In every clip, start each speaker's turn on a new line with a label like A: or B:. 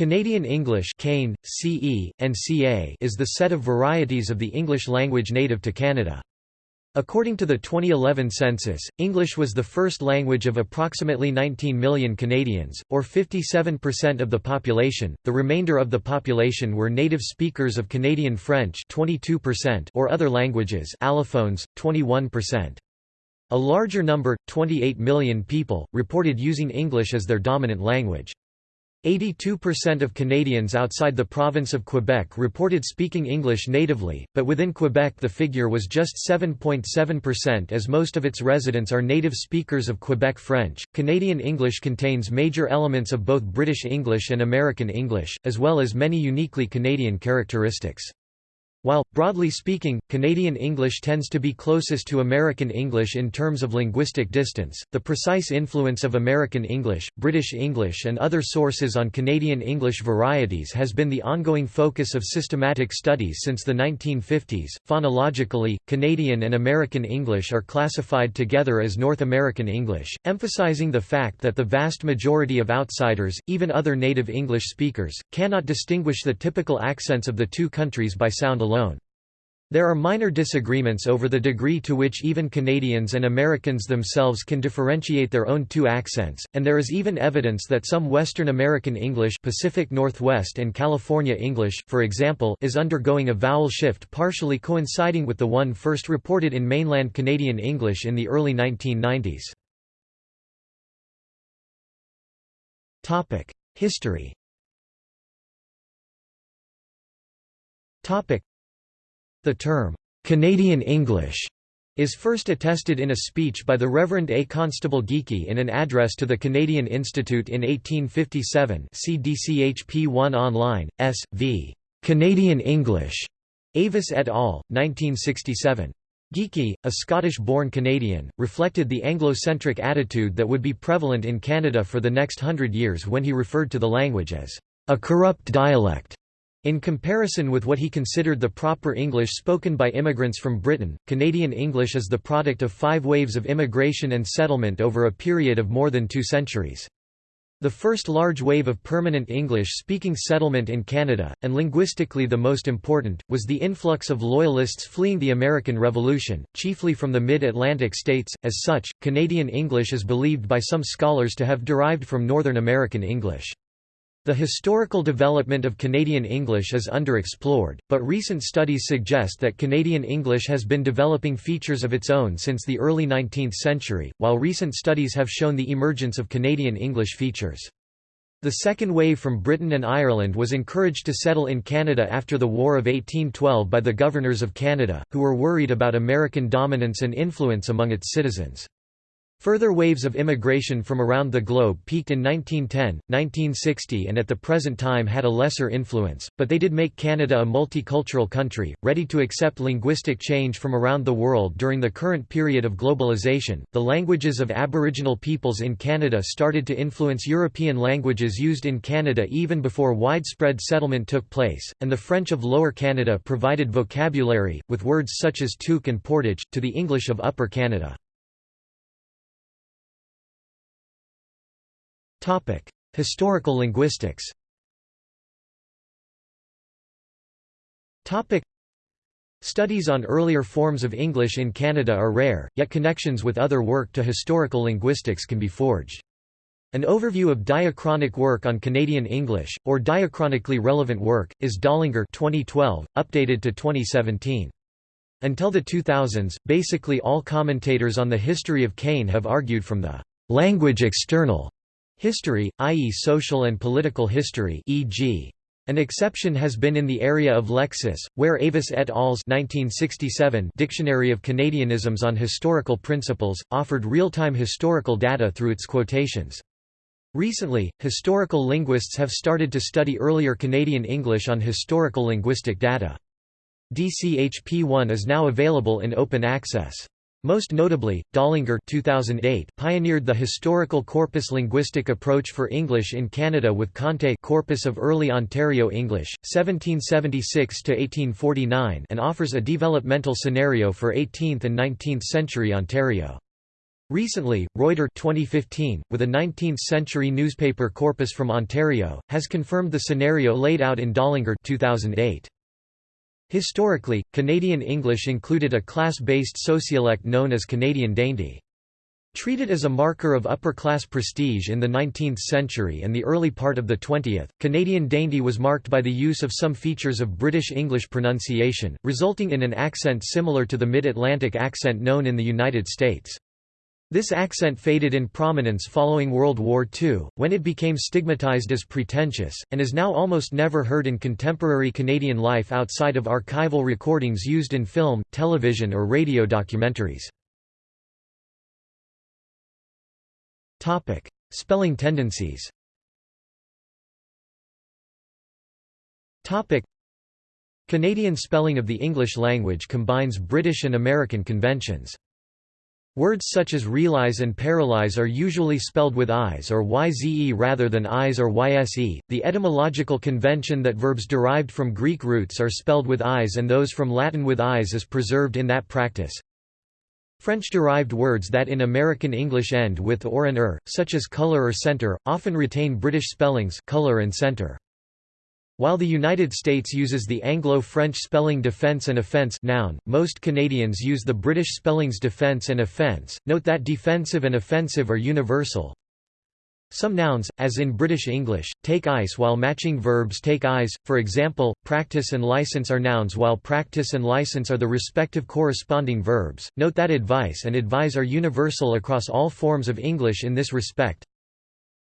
A: Canadian English CE, and CA is the set of varieties of the English language native to Canada. According to the 2011 census, English was the first language of approximately 19 million Canadians, or 57% of the population. The remainder of the population were native speakers of Canadian French, 22%, or other languages, allophones, 21%. A larger number, 28 million people, reported using English as their dominant language. 82% of Canadians outside the province of Quebec reported speaking English natively, but within Quebec the figure was just 7.7% as most of its residents are native speakers of Quebec French. Canadian English contains major elements of both British English and American English, as well as many uniquely Canadian characteristics. While, broadly speaking, Canadian English tends to be closest to American English in terms of linguistic distance, the precise influence of American English, British English and other sources on Canadian English varieties has been the ongoing focus of systematic studies since the 1950s. Phonologically, Canadian and American English are classified together as North American English, emphasizing the fact that the vast majority of outsiders, even other native English speakers, cannot distinguish the typical accents of the two countries by sound alone. There are minor disagreements over the degree to which even Canadians and Americans themselves can differentiate their own two accents, and there is even evidence that some Western American English Pacific Northwest and California English, for example, is undergoing a vowel shift partially coinciding with the one first reported in mainland Canadian English in the early 1990s. History the term, "'Canadian English' is first attested in a speech by the Reverend A. Constable Geekie in an address to the Canadian Institute in 1857 see DCHP 1 online, S. v. Canadian English, Avis et al., 1967. Geekie, a Scottish-born Canadian, reflected the Anglo-centric attitude that would be prevalent in Canada for the next hundred years when he referred to the language as a corrupt dialect in comparison with what he considered the proper English spoken by immigrants from Britain, Canadian English is the product of five waves of immigration and settlement over a period of more than two centuries. The first large wave of permanent English-speaking settlement in Canada, and linguistically the most important, was the influx of Loyalists fleeing the American Revolution, chiefly from the mid-Atlantic states. As such, Canadian English is believed by some scholars to have derived from Northern American English. The historical development of Canadian English is underexplored, but recent studies suggest that Canadian English has been developing features of its own since the early 19th century, while recent studies have shown the emergence of Canadian English features. The second wave from Britain and Ireland was encouraged to settle in Canada after the War of 1812 by the governors of Canada, who were worried about American dominance and influence among its citizens. Further waves of immigration from around the globe peaked in 1910, 1960 and at the present time had a lesser influence, but they did make Canada a multicultural country, ready to accept linguistic change from around the world during the current period of globalization. The languages of Aboriginal peoples in Canada started to influence European languages used in Canada even before widespread settlement took place, and the French of Lower Canada provided vocabulary, with words such as toque and portage, to the English of Upper Canada. Topic: Historical linguistics. Topic: Studies on earlier forms of English in Canada are rare, yet connections with other work to historical linguistics can be forged. An overview of diachronic work on Canadian English, or diachronically relevant work, is Dollinger 2012, updated to 2017. Until the 2000s, basically all commentators on the history of CANE have argued from the language external History, i.e. social and political history e.g. An exception has been in the area of lexis, where Avis et al.'s 1967 Dictionary of Canadianisms on Historical Principles, offered real-time historical data through its quotations. Recently, historical linguists have started to study earlier Canadian English on historical linguistic data. DCHP1 is now available in open access. Most notably, Dollinger 2008 pioneered the historical corpus linguistic approach for English in Canada with Conte Corpus of Early Ontario English, 1776–1849 and offers a developmental scenario for 18th and 19th century Ontario. Recently, Reuter 2015, with a 19th-century newspaper corpus from Ontario, has confirmed the scenario laid out in Dollinger 2008. Historically, Canadian English included a class-based sociolect known as Canadian Dainty. Treated as a marker of upper-class prestige in the 19th century and the early part of the 20th, Canadian dainty was marked by the use of some features of British English pronunciation, resulting in an accent similar to the Mid-Atlantic accent known in the United States. This accent faded in prominence following World War II, when it became stigmatized as pretentious, and is now almost never heard in contemporary Canadian life outside of archival recordings used in film, television or radio documentaries. Spelling tendencies. Canadian spelling of the English language combines British and American conventions. Words such as realize and paralyze are usually spelled with eyes or yze rather than eyes or yse. The etymological convention that verbs derived from Greek roots are spelled with eyes and those from Latin with eyes is preserved in that practice. French-derived words that in American English end with or an er, such as color or center, often retain British spellings color and center. While the United States uses the Anglo-French spelling defense and offense noun, most Canadians use the British spellings defense and offense. Note that defensive and offensive are universal, some nouns, as in British English, take ice while matching verbs take eyes, for example, practice and license are nouns while practice and license are the respective corresponding verbs. Note that advice and advise are universal across all forms of English in this respect.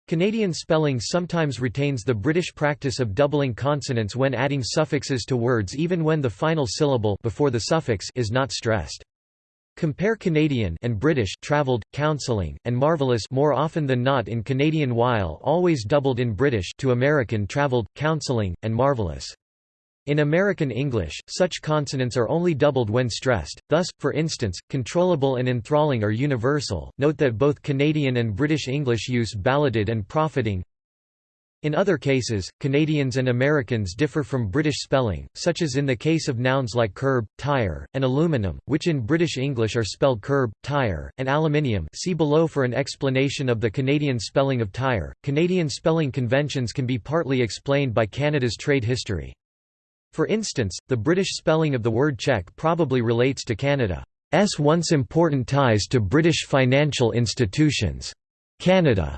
A: Canadian spelling sometimes retains the British practice of doubling consonants when adding suffixes to words even when the final syllable before the suffix is not stressed. Compare Canadian and British traveled, counseling, and marvelous more often than not in Canadian while always doubled in British to American traveled, counseling, and marvelous. In American English, such consonants are only doubled when stressed, thus, for instance, controllable and enthralling are universal. Note that both Canadian and British English use balloted and profiting, in other cases, Canadians and Americans differ from British spelling, such as in the case of nouns like curb, tire, and aluminum, which in British English are spelled curb, tire, and aluminium. See below for an explanation of the Canadian spelling of tire. Canadian spelling conventions can be partly explained by Canada's trade history. For instance, the British spelling of the word check probably relates to Canada's once important ties to British financial institutions. Canada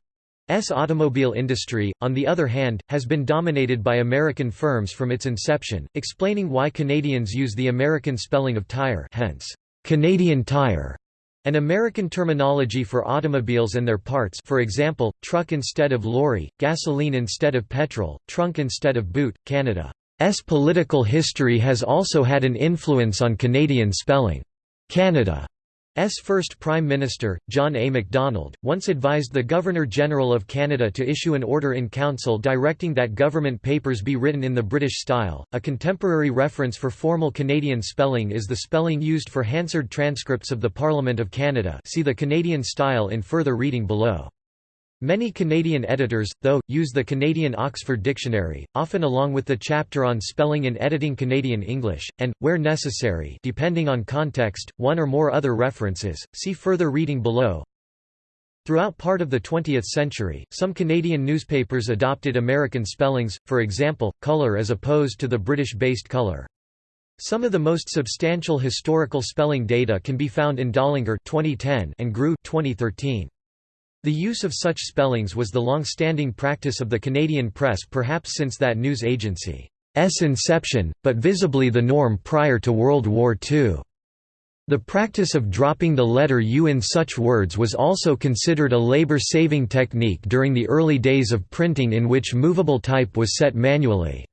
A: S automobile industry, on the other hand, has been dominated by American firms from its inception, explaining why Canadians use the American spelling of tire hence, Canadian Tire, an American terminology for automobiles and their parts for example, truck instead of lorry, gasoline instead of petrol, trunk instead of boot. Canada's political history has also had an influence on Canadian spelling. Canada S first Prime Minister, John A. Macdonald, once advised the Governor-General of Canada to issue an order in council directing that government papers be written in the British style. A contemporary reference for formal Canadian spelling is the spelling used for Hansard transcripts of the Parliament of Canada see the Canadian style in further reading below. Many Canadian editors, though, use the Canadian Oxford Dictionary, often along with the chapter on spelling and editing Canadian English, and, where necessary depending on context, one or more other references, see further reading below. Throughout part of the 20th century, some Canadian newspapers adopted American spellings, for example, colour as opposed to the British-based colour. Some of the most substantial historical spelling data can be found in Dollinger 2010 and Grue 2013. The use of such spellings was the long-standing practice of the Canadian press perhaps since that news agency's inception, but visibly the norm prior to World War II. The practice of dropping the letter U in such words was also considered a labor-saving technique during the early days of printing in which movable type was set manually.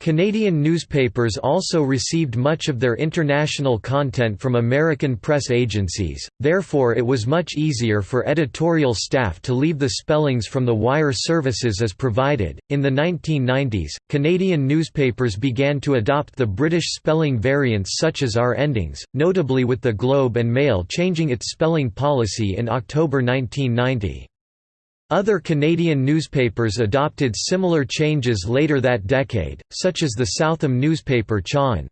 A: Canadian newspapers also received much of their international content from American press agencies, therefore it was much easier for editorial staff to leave the spellings from the wire services as provided. In the 1990s, Canadian newspapers began to adopt the British spelling variants such as R endings, notably with the Globe and Mail changing its spelling policy in October 1990. Other Canadian newspapers adopted similar changes later that decade, such as the Southam newspaper Chaw'n's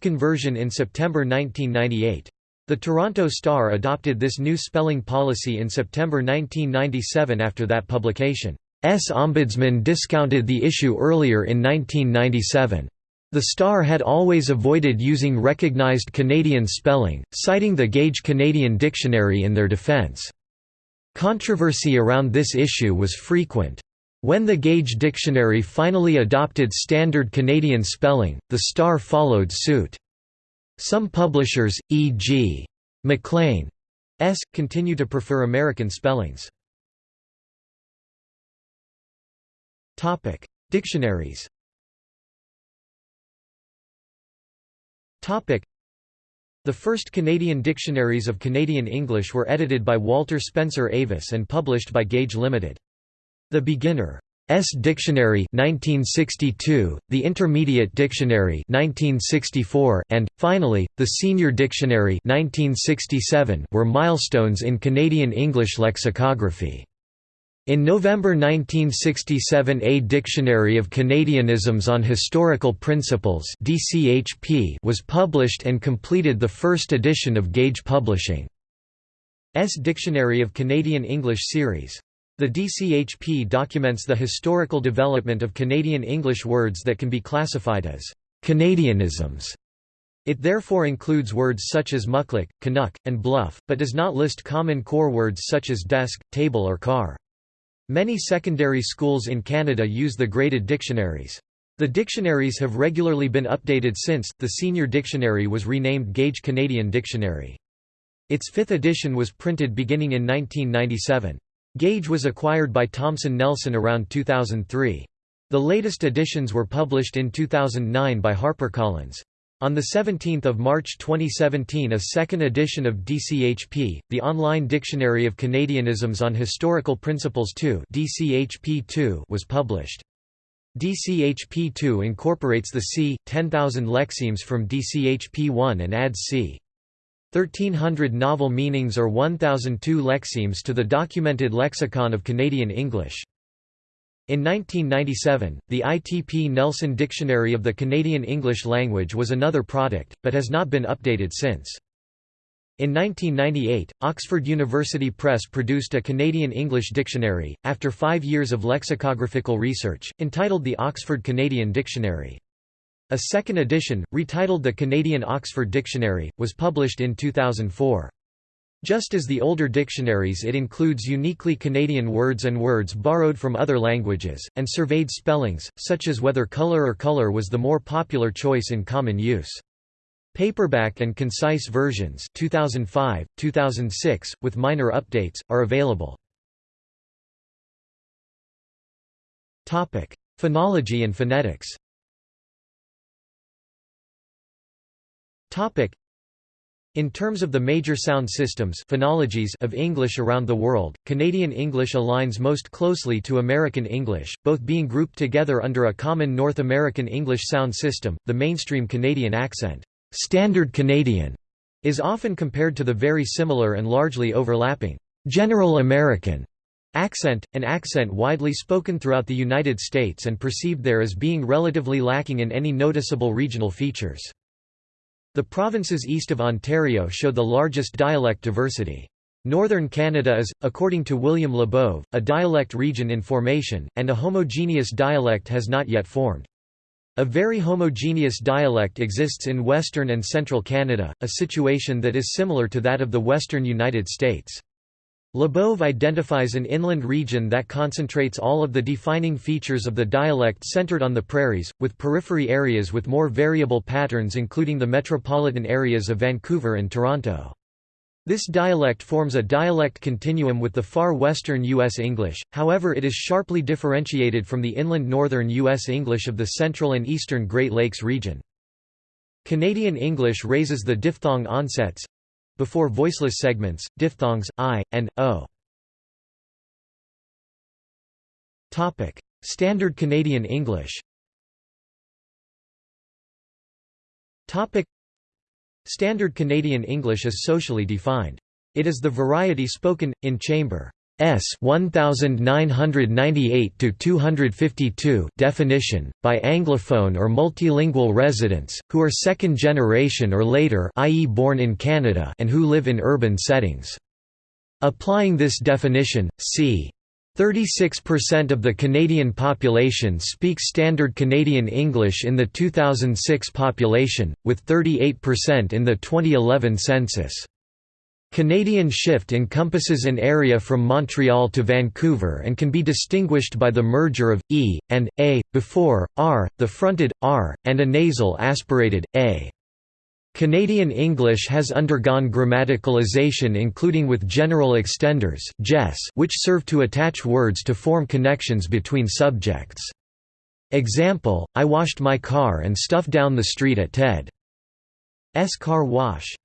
A: conversion in September 1998. The Toronto Star adopted this new spelling policy in September 1997 after that publication's ombudsman discounted the issue earlier in 1997. The Star had always avoided using recognized Canadian spelling, citing the Gage Canadian Dictionary in their defense. Controversy around this issue was frequent. When the Gage Dictionary finally adopted standard Canadian spelling, the Star followed suit. Some publishers, e.g. Maclean's, continue to prefer American spellings. Dictionaries the first Canadian dictionaries of Canadian English were edited by Walter Spencer Avis and published by Gage Limited. The Beginner's Dictionary 1962, the Intermediate Dictionary 1964, and, finally, the Senior Dictionary 1967 were milestones in Canadian English lexicography. In November 1967 A Dictionary of Canadianisms on Historical Principles was published and completed the first edition of Gage Publishing's Dictionary of Canadian English series. The DCHP documents the historical development of Canadian English words that can be classified as Canadianisms. It therefore includes words such as muskeg, canuck, and bluff, but does not list common core words such as desk, table or car. Many secondary schools in Canada use the graded dictionaries. The dictionaries have regularly been updated since, the Senior Dictionary was renamed Gage Canadian Dictionary. Its fifth edition was printed beginning in 1997. Gage was acquired by Thomson Nelson around 2003. The latest editions were published in 2009 by HarperCollins. On 17 March 2017 a second edition of DCHP, the Online Dictionary of Canadianisms on Historical Principles 2 DCHP was published. DCHP2 incorporates the c. 10,000 lexemes from DCHP1 and adds c. 1300 novel meanings or 1002 lexemes to the documented lexicon of Canadian English. In 1997, the ITP Nelson Dictionary of the Canadian English Language was another product, but has not been updated since. In 1998, Oxford University Press produced a Canadian English dictionary, after five years of lexicographical research, entitled the Oxford Canadian Dictionary. A second edition, retitled the Canadian Oxford Dictionary, was published in 2004. Just as the older dictionaries it includes uniquely Canadian words and words borrowed from other languages, and surveyed spellings, such as whether colour or colour was the more popular choice in common use. Paperback and concise versions 2005, 2006, with minor updates, are available. Phonology and phonetics In terms of the major sound systems phonologies of English around the world, Canadian English aligns most closely to American English, both being grouped together under a common North American English sound system, the mainstream Canadian accent. Standard Canadian is often compared to the very similar and largely overlapping General American accent, an accent widely spoken throughout the United States and perceived there as being relatively lacking in any noticeable regional features. The provinces east of Ontario show the largest dialect diversity. Northern Canada is, according to William Labov, a dialect region in formation, and a homogeneous dialect has not yet formed. A very homogeneous dialect exists in western and central Canada, a situation that is similar to that of the western United States. Labov identifies an inland region that concentrates all of the defining features of the dialect centered on the prairies, with periphery areas with more variable patterns including the metropolitan areas of Vancouver and Toronto. This dialect forms a dialect continuum with the far western U.S. English, however it is sharply differentiated from the inland northern U.S. English of the central and eastern Great Lakes region. Canadian English raises the diphthong onsets, before voiceless segments, diphthongs, i, and, o. Standard Canadian English Standard Canadian English is socially defined. It is the variety spoken, in chamber. S 1998 to 252 definition, by Anglophone or multilingual residents, who are second generation or later i.e. born in Canada and who live in urban settings. Applying this definition, c. 36% of the Canadian population speaks Standard Canadian English in the 2006 population, with 38% in the 2011 census. Canadian Shift encompasses an area from Montreal to Vancouver and can be distinguished by the merger of e and a before r, the fronted r, and a nasal aspirated a. Canadian English has undergone grammaticalization including with general extenders which serve to attach words to form connections between subjects. Example, I washed my car and stuff down the street at Ted's car wash.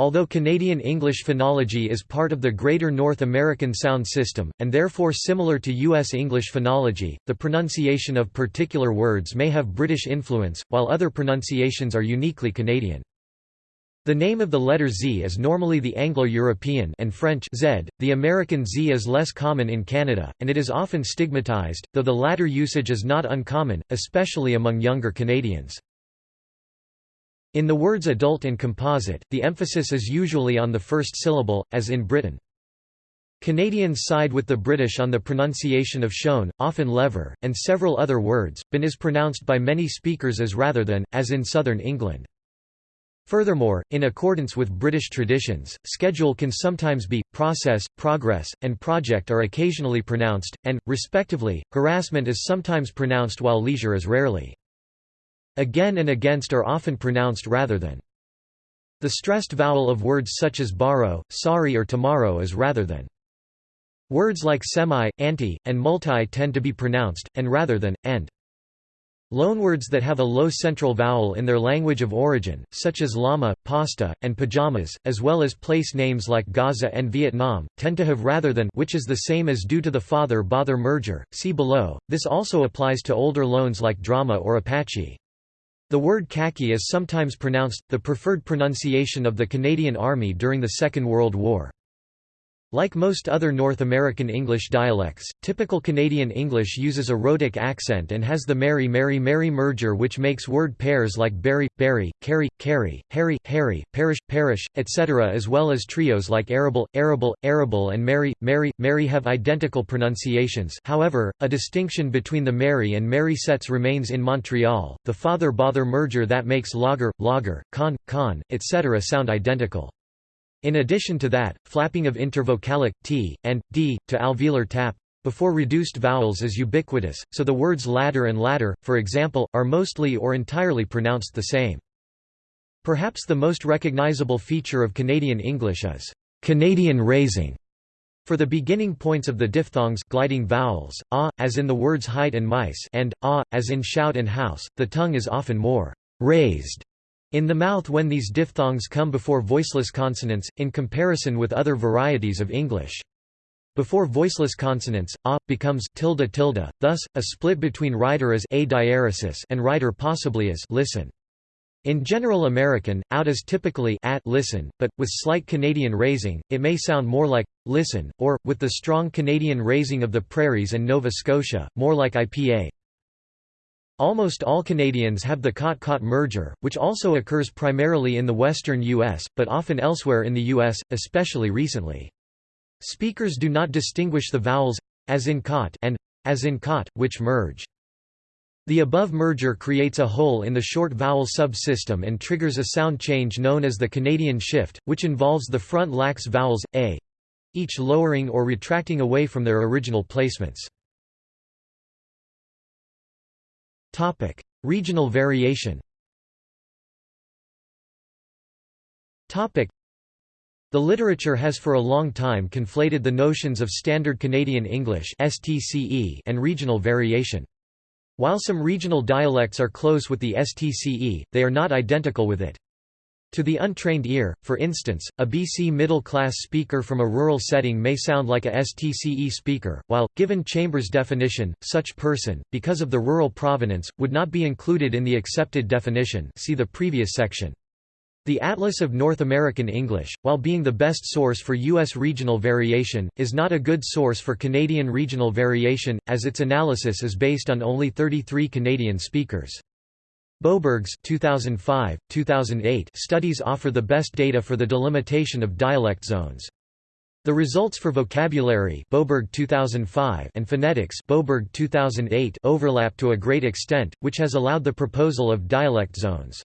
A: Although Canadian English phonology is part of the Greater North American sound system, and therefore similar to U.S. English phonology, the pronunciation of particular words may have British influence, while other pronunciations are uniquely Canadian. The name of the letter Z is normally the Anglo-European and French Z. The American Z is less common in Canada, and it is often stigmatized, though the latter usage is not uncommon, especially among younger Canadians. In the words adult and composite, the emphasis is usually on the first syllable, as in Britain. Canadians side with the British on the pronunciation of shown, often lever, and several other words. Bin is pronounced by many speakers as rather than, as in southern England. Furthermore, in accordance with British traditions, schedule can sometimes be, process, progress, and project are occasionally pronounced, and, respectively, harassment is sometimes pronounced while leisure is rarely. Again and against are often pronounced rather than. The stressed vowel of words such as borrow, sorry or tomorrow is rather than. Words like semi, anti, and multi tend to be pronounced, and rather than, and. Loanwords that have a low central vowel in their language of origin, such as llama, pasta, and pajamas, as well as place names like Gaza and Vietnam, tend to have rather than which is the same as due to the father-bother merger, see below. This also applies to older loans like drama or Apache. The word khaki is sometimes pronounced, the preferred pronunciation of the Canadian Army during the Second World War. Like most other North American English dialects, typical Canadian English uses a rhotic accent and has the Mary Mary Mary merger which makes word pairs like berry, berry, carry, carry, harry, harry, parish, parish, etc. as well as trios like arable, arable, arable and Mary, Mary, Mary have identical pronunciations however, a distinction between the Mary and Mary sets remains in Montreal, the father-bother merger that makes lager, lager, con, con, etc. sound identical. In addition to that, flapping of intervocalic t and d to alveolar tap before reduced vowels is ubiquitous, so the words ladder and ladder, for example, are mostly or entirely pronounced the same. Perhaps the most recognizable feature of Canadian English is Canadian raising. For the beginning points of the diphthongs gliding vowels, ah, as in the words height and mice and ah, as in shout and house, the tongue is often more raised in the mouth when these diphthongs come before voiceless consonants, in comparison with other varieties of English. Before voiceless consonants, a becomes tilde tilde, thus, a split between writer as a diaresis and writer possibly as listen. In general American, out is typically at listen, but, with slight Canadian raising, it may sound more like listen, or, with the strong Canadian raising of the prairies and Nova Scotia, more like IPA. Almost all Canadians have the cot-cot merger, which also occurs primarily in the western U.S., but often elsewhere in the U.S., especially recently. Speakers do not distinguish the vowels as in cot and as in cot, which merge. The above merger creates a hole in the short vowel subsystem and triggers a sound change known as the Canadian shift, which involves the front lax vowels, a each lowering or retracting away from their original placements. Topic: Regional variation. Topic: The literature has for a long time conflated the notions of Standard Canadian English (STCE) and regional variation. While some regional dialects are close with the STCE, they are not identical with it. To the untrained ear, for instance, a BC middle-class speaker from a rural setting may sound like a STCE speaker, while, given Chambers' definition, such person, because of the rural provenance, would not be included in the accepted definition see the previous section. The Atlas of North American English, while being the best source for U.S. regional variation, is not a good source for Canadian regional variation, as its analysis is based on only 33 Canadian speakers. Boberg's 2005, 2008 studies offer the best data for the delimitation of dialect zones. The results for vocabulary Boberg 2005 and phonetics Boberg 2008 overlap to a great extent, which has allowed the proposal of dialect zones.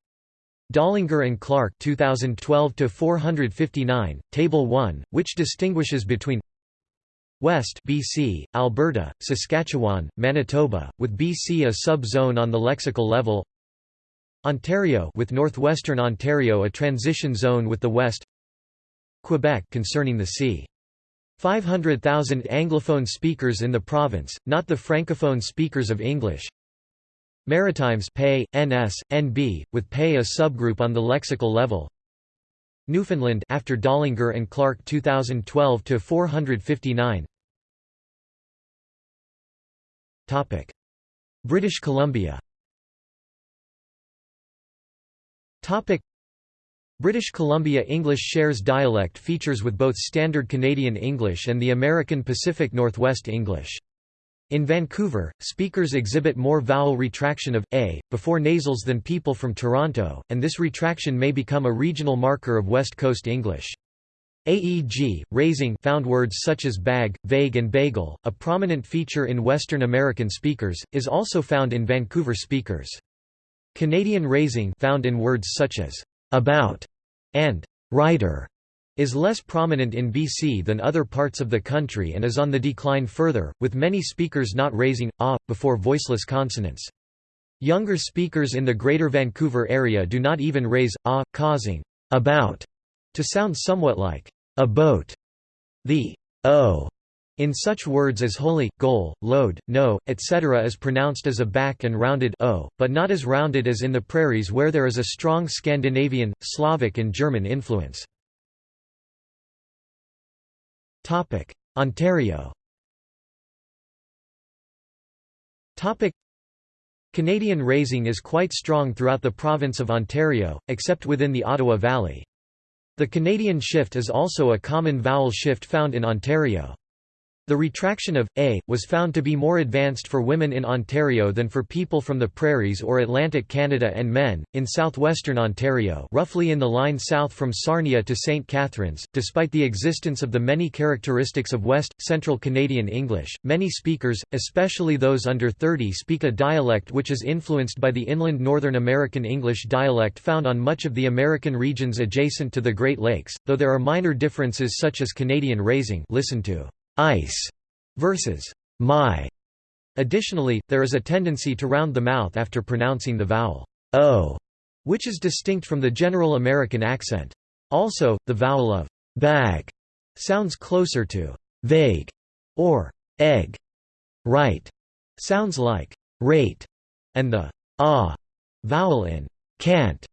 A: Dollinger and Clark 2012 459 Table 1 which distinguishes between West BC Alberta Saskatchewan Manitoba with BC a sub-zone on the lexical level Ontario with northwestern Ontario a transition zone with the West Quebec concerning the c. 500,000 Anglophone speakers in the province, not the Francophone speakers of English. Maritimes PAY, NS, NB, with PAY a subgroup on the lexical level. Newfoundland after Dollinger and Clark 2012 to 459. Topic: British Columbia British Columbia English shares dialect features with both Standard Canadian English and the American Pacific Northwest English. In Vancouver, speakers exhibit more vowel retraction of a before nasals than people from Toronto, and this retraction may become a regional marker of West Coast English. AEG, raising found words such as bag, vague and bagel, a prominent feature in Western American speakers, is also found in Vancouver speakers. Canadian raising found in words such as about and writer is less prominent in BC than other parts of the country and is on the decline further, with many speakers not raising a before voiceless consonants. Younger speakers in the Greater Vancouver area do not even raise a, causing about to sound somewhat like a boat. The o in such words as holy, goal, load, no, etc. is pronounced as a back and rounded o, but not as rounded as in the prairies where there is a strong Scandinavian, Slavic and German influence. Ontario Canadian raising is quite strong throughout the province of Ontario, except within the Ottawa Valley. The Canadian shift is also a common vowel shift found in Ontario. The retraction of a was found to be more advanced for women in Ontario than for people from the prairies or Atlantic Canada and men in southwestern Ontario, roughly in the line south from Sarnia to St. Catharines. Despite the existence of the many characteristics of West Central Canadian English, many speakers, especially those under 30, speak a dialect which is influenced by the inland Northern American English dialect found on much of the American regions adjacent to the Great Lakes, though there are minor differences such as Canadian raising. Listen to ice versus my. Additionally, there is a tendency to round the mouth after pronouncing the vowel o, which is distinct from the general American accent. Also, the vowel of bag sounds closer to vague or egg. Right sounds like rate, and the ah vowel in can't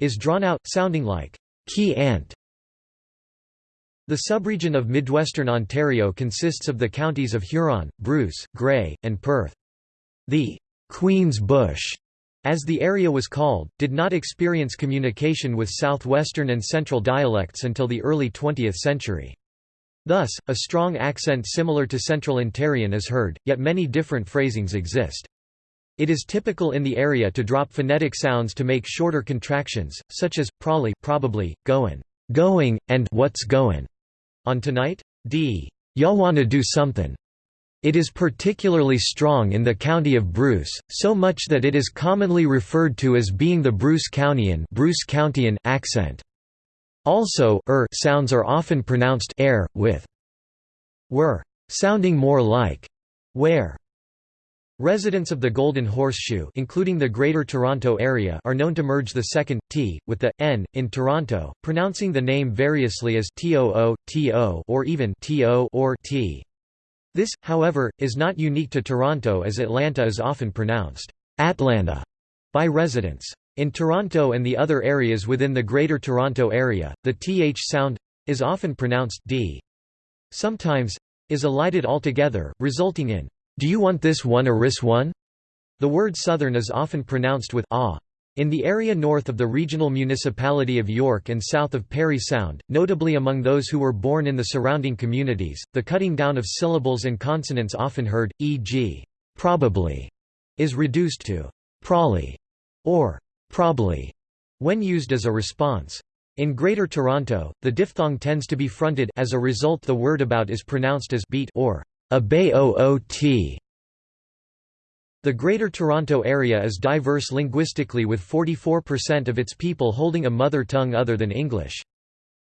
A: is drawn out, sounding like key ant. The subregion of Midwestern Ontario consists of the counties of Huron, Bruce, Grey, and Perth. The Queen's Bush, as the area was called, did not experience communication with southwestern and central dialects until the early 20th century. Thus, a strong accent similar to Central Ontarian is heard, yet many different phrasings exist. It is typical in the area to drop phonetic sounds to make shorter contractions, such as, probably, probably, goin', going, and what's goin'. On Tonight? D. Y'all wanna do somethin'. It is particularly strong in the county of Bruce, so much that it is commonly referred to as being the Bruce Countyan, Bruce Countyan accent. Also, er sounds are often pronounced air, with were, sounding more like where. Residents of the Golden Horseshoe including the Greater Toronto Area are known to merge the second, t, with the, n, in Toronto, pronouncing the name variously as too, to or even to or t. This, however, is not unique to Toronto as Atlanta is often pronounced Atlanta by residents. In Toronto and the other areas within the Greater Toronto Area, the th sound is often pronounced d. Sometimes is elided altogether, resulting in do you want this one or ris one? The word southern is often pronounced with ah. In the area north of the regional municipality of York and south of Parry Sound, notably among those who were born in the surrounding communities, the cutting down of syllables and consonants often heard, e.g., probably, is reduced to probably or probably when used as a response. In Greater Toronto, the diphthong tends to be fronted as a result the word about is pronounced as beat or a bay oot the Greater Toronto Area is diverse linguistically with 44% of its people holding a mother tongue other than English.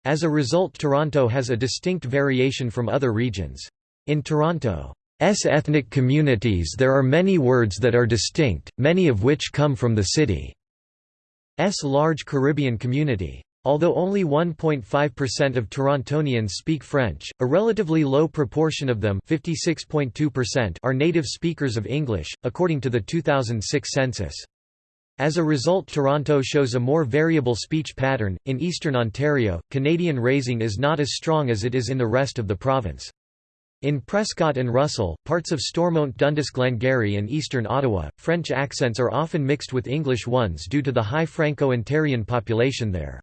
A: As a result Toronto has a distinct variation from other regions. In Toronto's ethnic communities there are many words that are distinct, many of which come from the city's large Caribbean community. Although only 1.5% of Torontonians speak French, a relatively low proportion of them are native speakers of English, according to the 2006 census. As a result Toronto shows a more variable speech pattern. In eastern Ontario, Canadian raising is not as strong as it is in the rest of the province. In Prescott and Russell, parts of Stormont Dundas Glengarry and eastern Ottawa, French accents are often mixed with English ones due to the high Franco-Ontarian population there.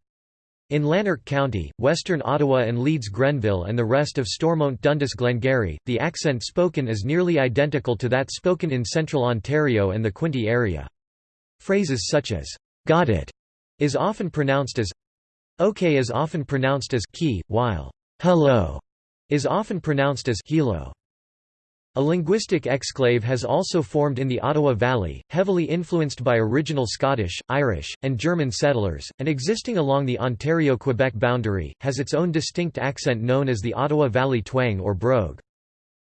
A: In Lanark County, western Ottawa and Leeds Grenville and the rest of Stormont Dundas Glengarry, the accent spoken is nearly identical to that spoken in central Ontario and the Quinte area. Phrases such as, "'got it' is often pronounced as "'okay' is often pronounced as "'key', while "'hello' is often pronounced as "'helo'. A linguistic exclave has also formed in the Ottawa Valley, heavily influenced by original Scottish, Irish, and German settlers, and existing along the Ontario-Quebec boundary, has its own distinct accent known as the Ottawa Valley twang or brogue.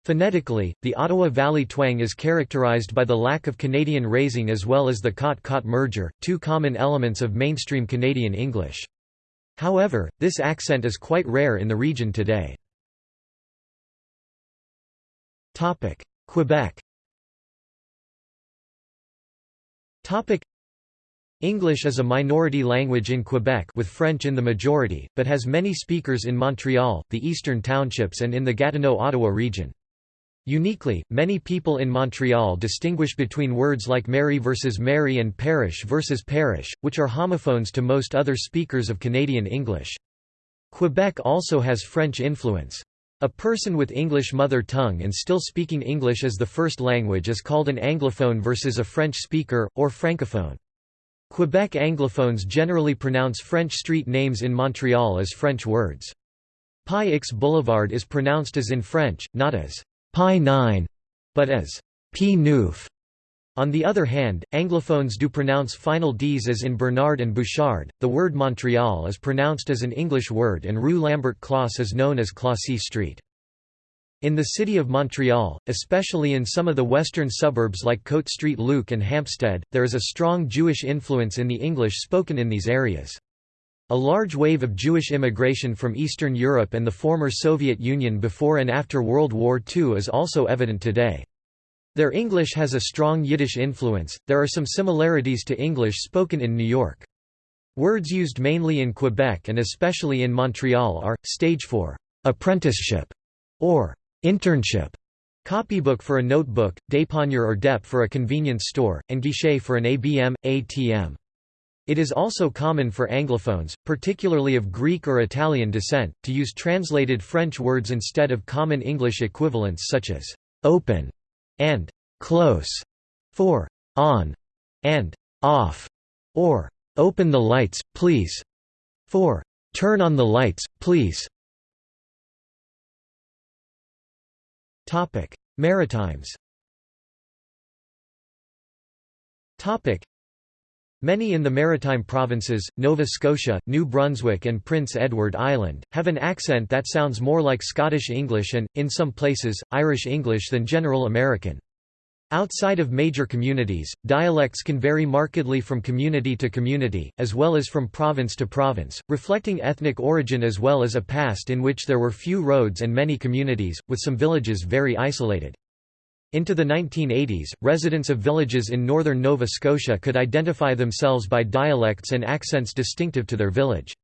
A: Phonetically, the Ottawa Valley twang is characterized by the lack of Canadian raising as well as the cot-cot merger, two common elements of mainstream Canadian English. However, this accent is quite rare in the region today. Topic: Quebec. Topic: English is a minority language in Quebec with French in the majority, but has many speakers in Montreal, the eastern townships and in the Gatineau-Ottawa region. Uniquely, many people in Montreal distinguish between words like Mary versus Mary and parish versus parish, which are homophones to most other speakers of Canadian English. Quebec also has French influence. A person with English mother tongue and still speaking English as the first language is called an Anglophone versus a French speaker, or Francophone. Quebec Anglophones generally pronounce French street names in Montreal as French words. Pi X Boulevard is pronounced as in French, not as Pi 9, but as P Neuf. On the other hand, Anglophones do pronounce final Ds as in Bernard and Bouchard. The word Montreal is pronounced as an English word and Rue Lambert Closse is known as Clossy Street. In the city of Montreal, especially in some of the western suburbs like Cote Street Luc and Hampstead, there is a strong Jewish influence in the English spoken in these areas. A large wave of Jewish immigration from Eastern Europe and the former Soviet Union before and after World War II is also evident today. Their English has a strong Yiddish influence. There are some similarities to English spoken in New York. Words used mainly in Quebec and especially in Montreal are stage for apprenticeship or internship, copybook for a notebook, dépanneur or dep for a convenience store, and guichet for an ABM, ATM. It is also common for Anglophones, particularly of Greek or Italian descent, to use translated French words instead of common English equivalents such as open and close for on and off, or open the lights, please for turn on the lights, please. Topic: Maritimes. Topic: Many in the maritime provinces, Nova Scotia, New Brunswick and Prince Edward Island, have an accent that sounds more like Scottish English and, in some places, Irish English than General American. Outside of major communities, dialects can vary markedly from community to community, as well as from province to province, reflecting ethnic origin as well as a past in which there were few roads and many communities, with some villages very isolated. Into the 1980s, residents of villages in northern Nova Scotia could identify themselves by dialects and accents distinctive to their village.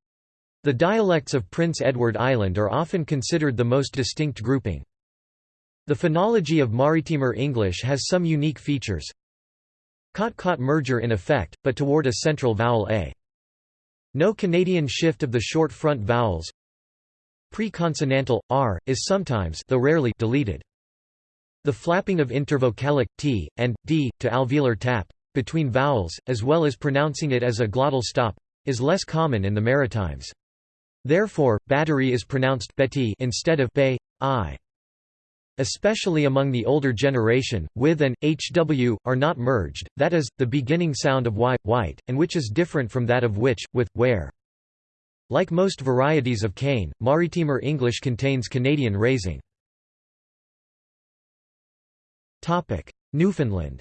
A: The dialects of Prince Edward Island are often considered the most distinct grouping. The phonology of Maritimer English has some unique features. Cot-cot merger in effect, but toward a central vowel a. No Canadian shift of the short front vowels. Pre-consonantal r is sometimes, though rarely, deleted. The flapping of intervocalic t and d to alveolar tap between vowels, as well as pronouncing it as a glottal stop, is less common in the Maritimes. Therefore, battery is pronounced betty instead of bay, i. Especially among the older generation, with and hw are not merged, that is, the beginning sound of y, white, and which is different from that of which, with, where. Like most varieties of cane, Maritimer English contains Canadian raising. Newfoundland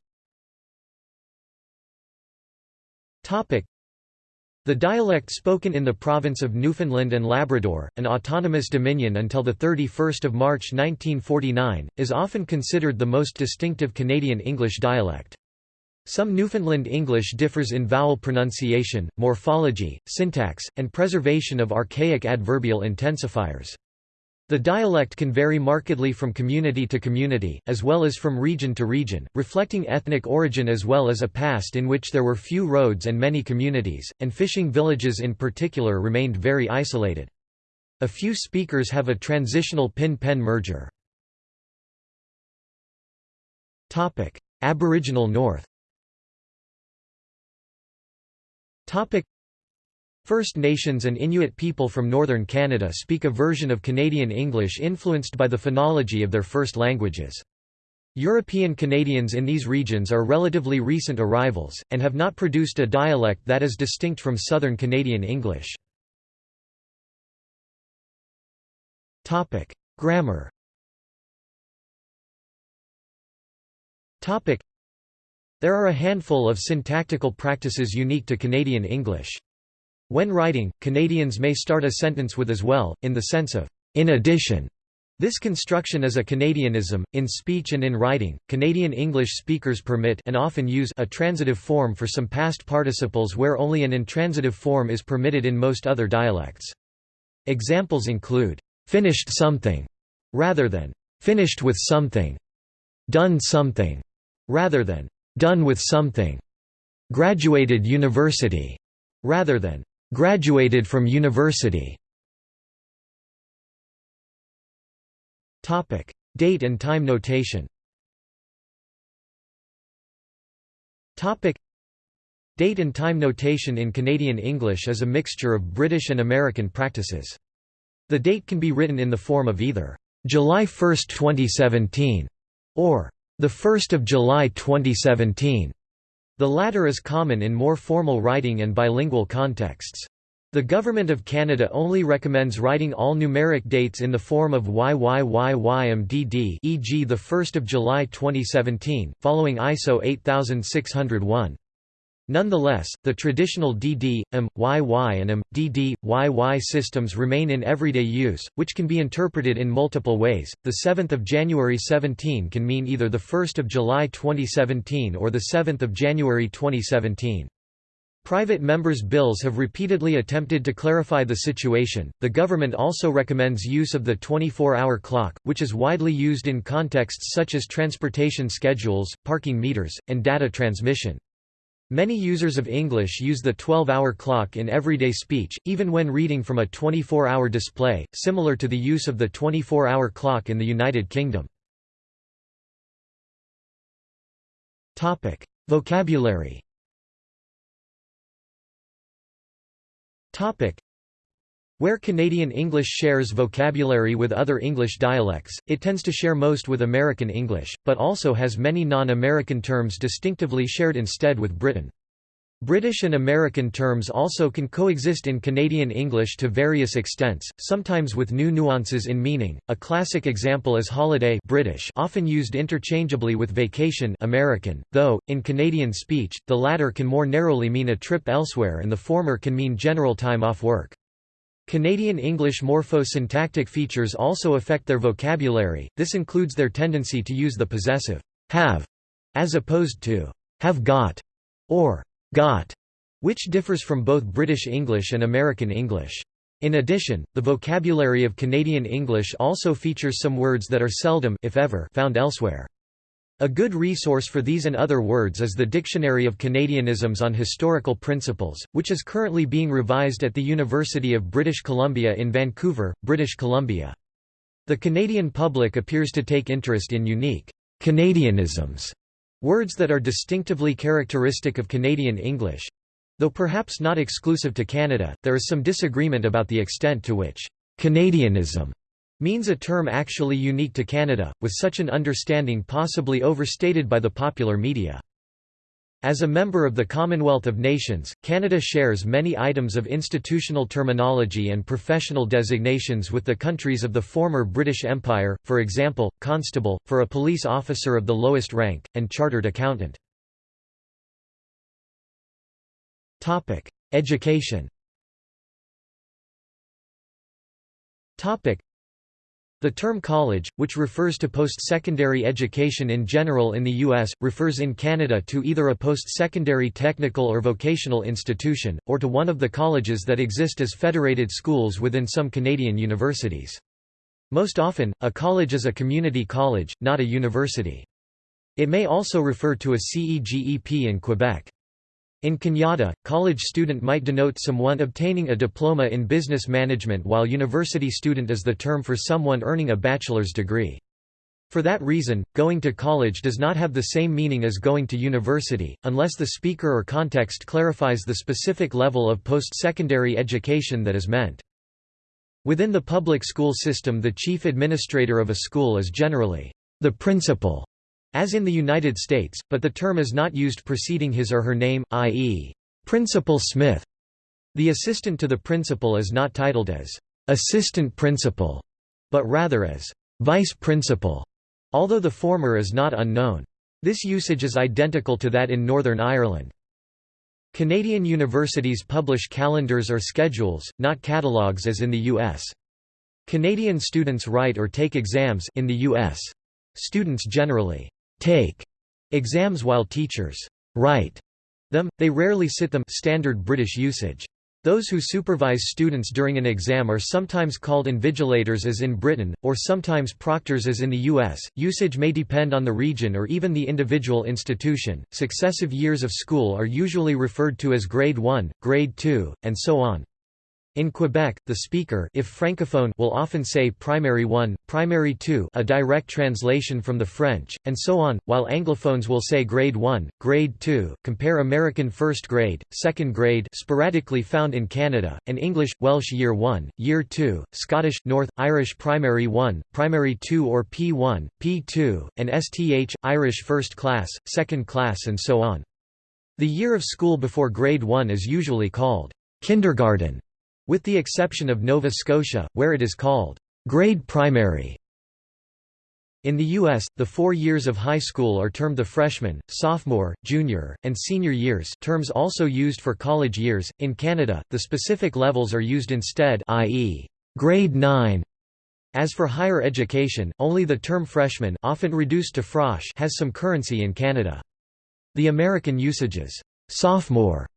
A: the dialect spoken in the province of Newfoundland and Labrador, an autonomous dominion until 31 March 1949, is often considered the most distinctive Canadian English dialect. Some Newfoundland English differs in vowel pronunciation, morphology, syntax, and preservation of archaic adverbial intensifiers. The dialect can vary markedly from community to community, as well as from region to region, reflecting ethnic origin as well as a past in which there were few roads and many communities, and fishing villages in particular remained very isolated. A few speakers have a transitional pin-pen merger. Aboriginal North First Nations and Inuit people from northern Canada speak a version of Canadian English influenced by the phonology of their first languages. European Canadians in these regions are relatively recent arrivals, and have not produced a dialect that is distinct from Southern Canadian English. Grammar There are a handful of syntactical practices unique to Canadian English. When writing, Canadians may start a sentence with as well, in the sense of, in addition. This construction is a Canadianism. In speech and in writing, Canadian English speakers permit and often use a transitive form for some past participles where only an intransitive form is permitted in most other dialects. Examples include, finished something, rather than finished with something, done something, rather than done with something, graduated university, rather than Graduated from university Topic: Date and time notation. Topic: Date and time notation in Canadian English is a mixture of British and American practices. The date can be written in the form of either July 1, 2017 or the 1st of July 2017. The latter is common in more formal writing and bilingual contexts. The Government of Canada only recommends writing all numeric dates in the form of YYYYMDD e.g. 1 July 2017, following ISO 8601. Nonetheless, the traditional DD, M, YY and M, DD, YY systems remain in everyday use, which can be interpreted in multiple ways. The 7th of January 17 can mean either the 1st of July 2017 or the 7th of January 2017. Private members' bills have repeatedly attempted to clarify the situation. The government also recommends use of the 24 hour clock, which is widely used in contexts such as transportation schedules, parking meters, and data transmission. Many users of English use the 12-hour clock in everyday speech, even when reading from a 24-hour display, similar to the use of the 24-hour clock in the United Kingdom. Topic: Vocabulary where Canadian English shares vocabulary with other English dialects, it tends to share most with American English, but also has many non-American terms distinctively shared instead with Britain. British and American terms also can coexist in Canadian English to various extents, sometimes with new nuances in meaning. A classic example is holiday British, often used interchangeably with vacation American, though in Canadian speech, the latter can more narrowly mean a trip elsewhere and the former can mean general time off work. Canadian English morpho-syntactic features also affect their vocabulary, this includes their tendency to use the possessive have as opposed to have got or got, which differs from both British English and American English. In addition, the vocabulary of Canadian English also features some words that are seldom if ever found elsewhere. A good resource for these and other words is the Dictionary of Canadianisms on Historical Principles, which is currently being revised at the University of British Columbia in Vancouver, British Columbia. The Canadian public appears to take interest in unique Canadianisms, words that are distinctively characteristic of Canadian English. Though perhaps not exclusive to Canada, there is some disagreement about the extent to which Canadianism means a term actually unique to Canada, with such an understanding possibly overstated by the popular media. As a member of the Commonwealth of Nations, Canada shares many items of institutional terminology and professional designations with the countries of the former British Empire, for example, constable, for a police officer of the lowest rank, and chartered accountant. Education the term college, which refers to post-secondary education in general in the U.S., refers in Canada to either a post-secondary technical or vocational institution, or to one of the colleges that exist as federated schools within some Canadian universities. Most often, a college is a community college, not a university. It may also refer to a CEGEP in Quebec. In Canada, college student might denote someone obtaining a diploma in business management while university student is the term for someone earning a bachelor's degree. For that reason, going to college does not have the same meaning as going to university, unless the speaker or context clarifies the specific level of post-secondary education that is meant. Within the public school system the chief administrator of a school is generally the principal as in the United States, but the term is not used preceding his or her name, i.e., Principal Smith. The assistant to the principal is not titled as assistant principal, but rather as vice principal, although the former is not unknown. This usage is identical to that in Northern Ireland. Canadian universities publish calendars or schedules, not catalogues as in the U.S. Canadian students write or take exams in the U.S. Students generally take exams while teachers write them, they rarely sit them standard British usage. Those who supervise students during an exam are sometimes called invigilators as in Britain, or sometimes proctors as in the US. Usage may depend on the region or even the individual institution. Successive years of school are usually referred to as grade 1, grade 2, and so on. In Quebec, the speaker if francophone will often say primary 1, primary 2 a direct translation from the French, and so on, while anglophones will say grade 1, grade 2, compare American first grade, second grade sporadically found in Canada, and English, Welsh year 1, year 2, Scottish, North, Irish primary 1, primary 2 or P1, P2, and STH, Irish first class, second class and so on. The year of school before grade 1 is usually called kindergarten with the exception of Nova Scotia, where it is called grade primary. In the U.S., the four years of high school are termed the freshman, sophomore, junior, and senior years terms also used for college years. In Canada, the specific levels are used instead i.e., grade 9. As for higher education, only the term freshman often reduced to frosh has some currency in Canada. The American usages, sophomore,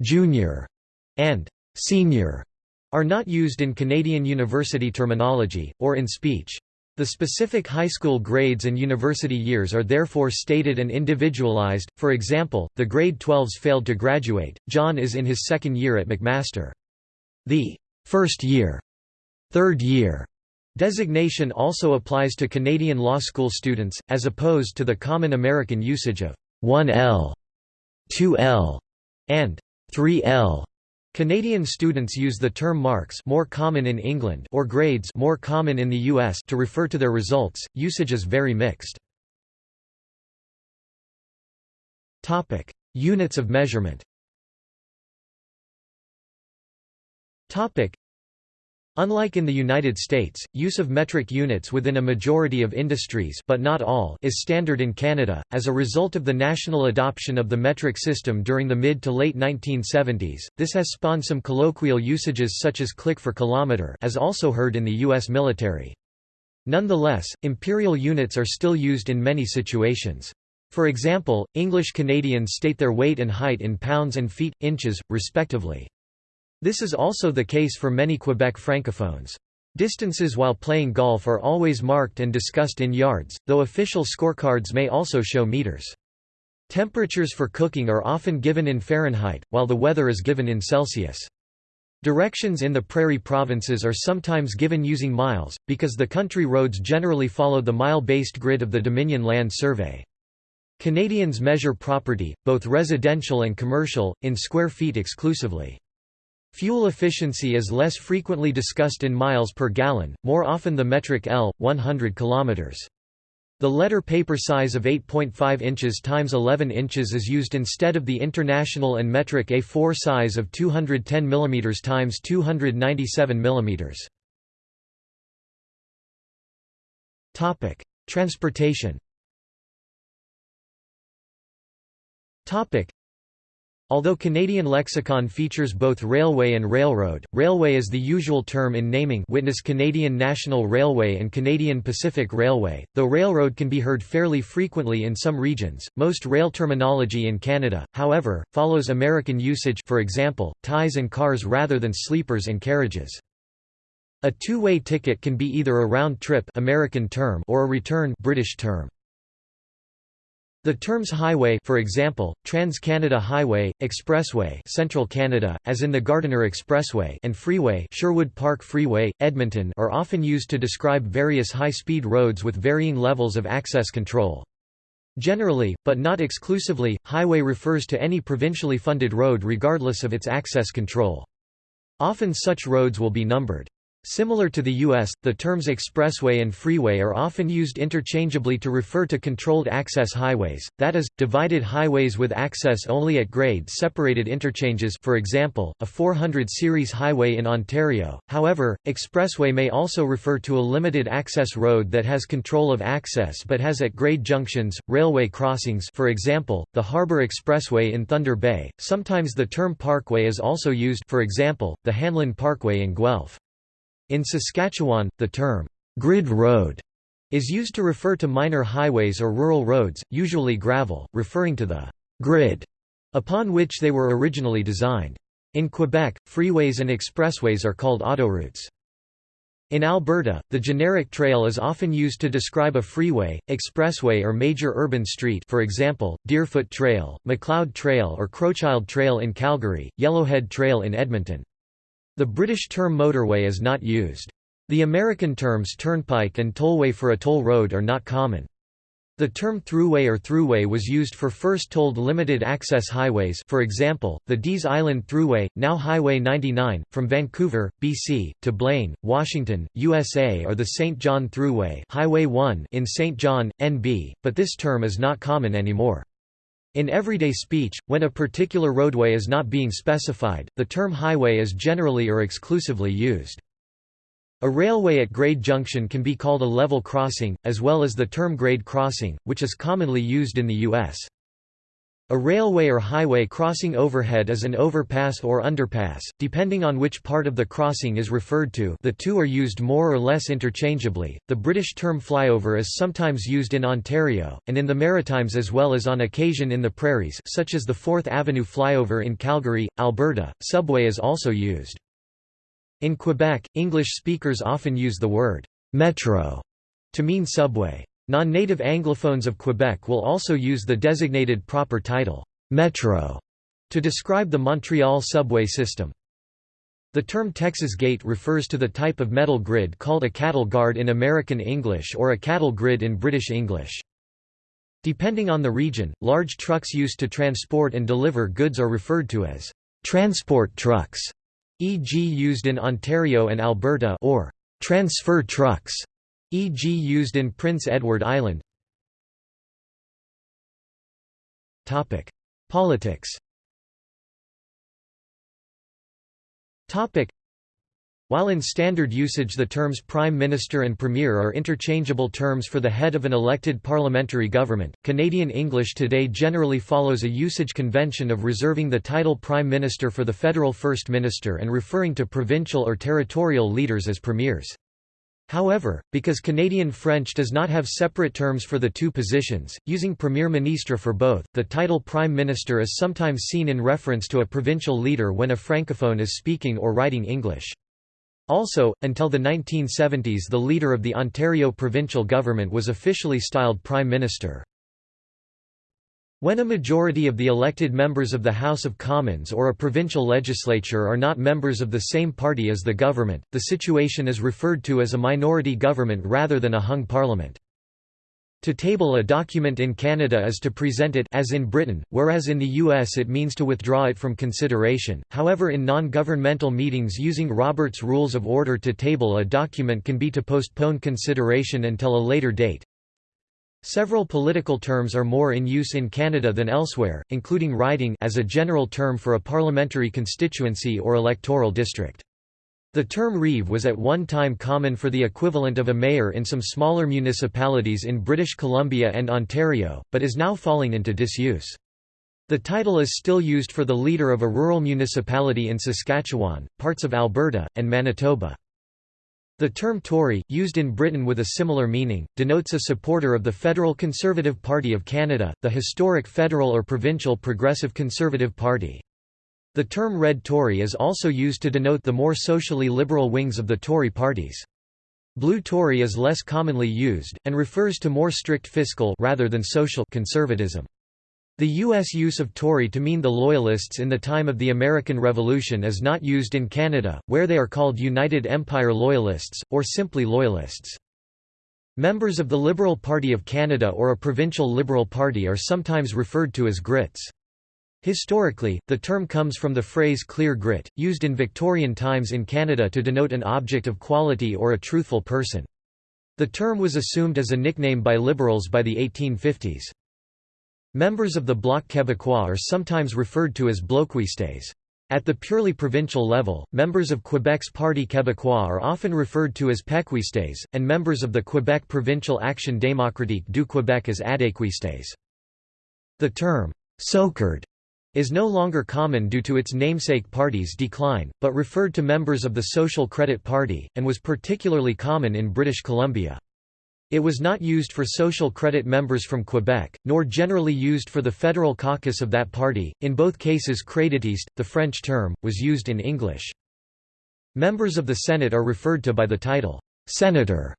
A: junior, and senior are not used in Canadian university terminology, or in speech. The specific high school grades and university years are therefore stated and individualized, for example, the grade 12s failed to graduate, John is in his second year at McMaster. The first year, third year designation also applies to Canadian law school students, as opposed to the common American usage of 1L, 2L, and 3L. Canadian students use the term marks more common in England or grades more common in the US to refer to their results. Usage is very mixed. Topic: Units of measurement. Topic: Unlike in the United States, use of metric units within a majority of industries but not all is standard in Canada, as a result of the national adoption of the metric system during the mid to late 1970s. This has spawned some colloquial usages such as click for kilometer as also heard in the U.S. military. Nonetheless, imperial units are still used in many situations. For example, English Canadians state their weight and height in pounds and feet, inches, respectively. This is also the case for many Quebec francophones. Distances while playing golf are always marked and discussed in yards, though official scorecards may also show meters. Temperatures for cooking are often given in Fahrenheit, while the weather is given in Celsius. Directions in the prairie provinces are sometimes given using miles, because the country roads generally follow the mile-based grid of the Dominion Land Survey. Canadians measure property, both residential and commercial, in square feet exclusively. Fuel efficiency is less frequently discussed in miles per gallon, more often the metric L, 100 km. The letter paper size of 8.5 inches x 11 inches is used instead of the international and metric A4 size of 210 mm x 297 mm. Topic: Transportation. Topic: Although Canadian lexicon features both railway and railroad, railway is the usual term in naming witness Canadian National Railway and Canadian Pacific Railway, though railroad can be heard fairly frequently in some regions. Most rail terminology in Canada, however, follows American usage for example, ties and cars rather than sleepers and carriages. A two-way ticket can be either a round trip American term or a return British term. The terms highway for example, Trans-Canada Highway, Expressway Central Canada, as in the Gardiner Expressway and Freeway Sherwood Park Freeway, Edmonton are often used to describe various high-speed roads with varying levels of access control. Generally, but not exclusively, highway refers to any provincially funded road regardless of its access control. Often such roads will be numbered. Similar to the U.S., the terms expressway and freeway are often used interchangeably to refer to controlled access highways, that is, divided highways with access only at grade-separated interchanges for example, a 400 series highway in Ontario. However, expressway may also refer to a limited access road that has control of access but has at grade junctions, railway crossings for example, the Harbour Expressway in Thunder Bay. Sometimes the term parkway is also used for example, the Hanlon Parkway in Guelph. In Saskatchewan, the term, grid road, is used to refer to minor highways or rural roads, usually gravel, referring to the grid upon which they were originally designed. In Quebec, freeways and expressways are called autoroutes. In Alberta, the generic trail is often used to describe a freeway, expressway or major urban street for example, Deerfoot Trail, Macleod Trail or Crowchild Trail in Calgary, Yellowhead Trail in Edmonton. The British term motorway is not used. The American terms turnpike and tollway for a toll road are not common. The term throughway or throughway was used for first tolled limited-access highways for example, the Deas Island Thruway, now Highway 99, from Vancouver, BC, to Blaine, Washington, USA or the St. John Thruway Highway 1 in St. John, NB, but this term is not common anymore. In everyday speech, when a particular roadway is not being specified, the term highway is generally or exclusively used. A railway at grade junction can be called a level crossing, as well as the term grade crossing, which is commonly used in the U.S. A railway or highway crossing overhead is an overpass or underpass, depending on which part of the crossing is referred to the two are used more or less interchangeably. The British term flyover is sometimes used in Ontario, and in the Maritimes as well as on occasion in the prairies such as the 4th Avenue flyover in Calgary, Alberta. Subway is also used. In Quebec, English speakers often use the word «metro» to mean subway. Non-native Anglophones of Quebec will also use the designated proper title, «metro», to describe the Montreal subway system. The term Texas gate refers to the type of metal grid called a cattle guard in American English or a cattle grid in British English. Depending on the region, large trucks used to transport and deliver goods are referred to as transport trucks, e.g. used in Ontario and Alberta or transfer trucks e.g. used in Prince Edward Island Politics while in standard usage the terms Prime Minister and Premier are interchangeable terms for the head of an elected parliamentary government, Canadian English today generally follows a usage convention of reserving the title Prime Minister for the federal First Minister and referring to provincial or territorial leaders as premiers. However, because Canadian French does not have separate terms for the two positions, using Premier Ministre for both, the title Prime Minister is sometimes seen in reference to a provincial leader when a francophone is speaking or writing English. Also, until the 1970s the leader of the Ontario provincial government was officially styled Prime Minister. When a majority of the elected members of the House of Commons or a provincial legislature are not members of the same party as the government, the situation is referred to as a minority government rather than a hung parliament. To table a document in Canada is to present it as in Britain, whereas in the US it means to withdraw it from consideration. However, in non-governmental meetings using Robert's Rules of Order to table a document can be to postpone consideration until a later date. Several political terms are more in use in Canada than elsewhere, including riding as a general term for a parliamentary constituency or electoral district. The term reeve was at one time common for the equivalent of a mayor in some smaller municipalities in British Columbia and Ontario, but is now falling into disuse. The title is still used for the leader of a rural municipality in Saskatchewan, parts of Alberta, and Manitoba. The term Tory, used in Britain with a similar meaning, denotes a supporter of the Federal Conservative Party of Canada, the historic federal or provincial Progressive Conservative Party. The term Red Tory is also used to denote the more socially liberal wings of the Tory parties. Blue Tory is less commonly used, and refers to more strict fiscal rather than social conservatism. The U.S. use of Tory to mean the Loyalists in the time of the American Revolution is not used in Canada, where they are called United Empire Loyalists, or simply Loyalists. Members of the Liberal Party of Canada or a provincial Liberal Party are sometimes referred to as Grits. Historically, the term comes from the phrase clear grit, used in Victorian times in Canada to denote an object of quality or a truthful person. The term was assumed as a nickname by Liberals by the 1850s. Members of the Bloc Québécois are sometimes referred to as bloquistes. At the purely provincial level, members of Quebec's Parti québécois are often referred to as péquistes, and members of the Quebec Provincial Action démocratique du Québec as adéquistes. The term, «soquard» is no longer common due to its namesake party's decline, but referred to members of the Social Credit Party, and was particularly common in British Columbia. It was not used for social credit members from Quebec, nor generally used for the federal caucus of that party. In both cases, créditiste, the French term, was used in English. Members of the Senate are referred to by the title, Senator,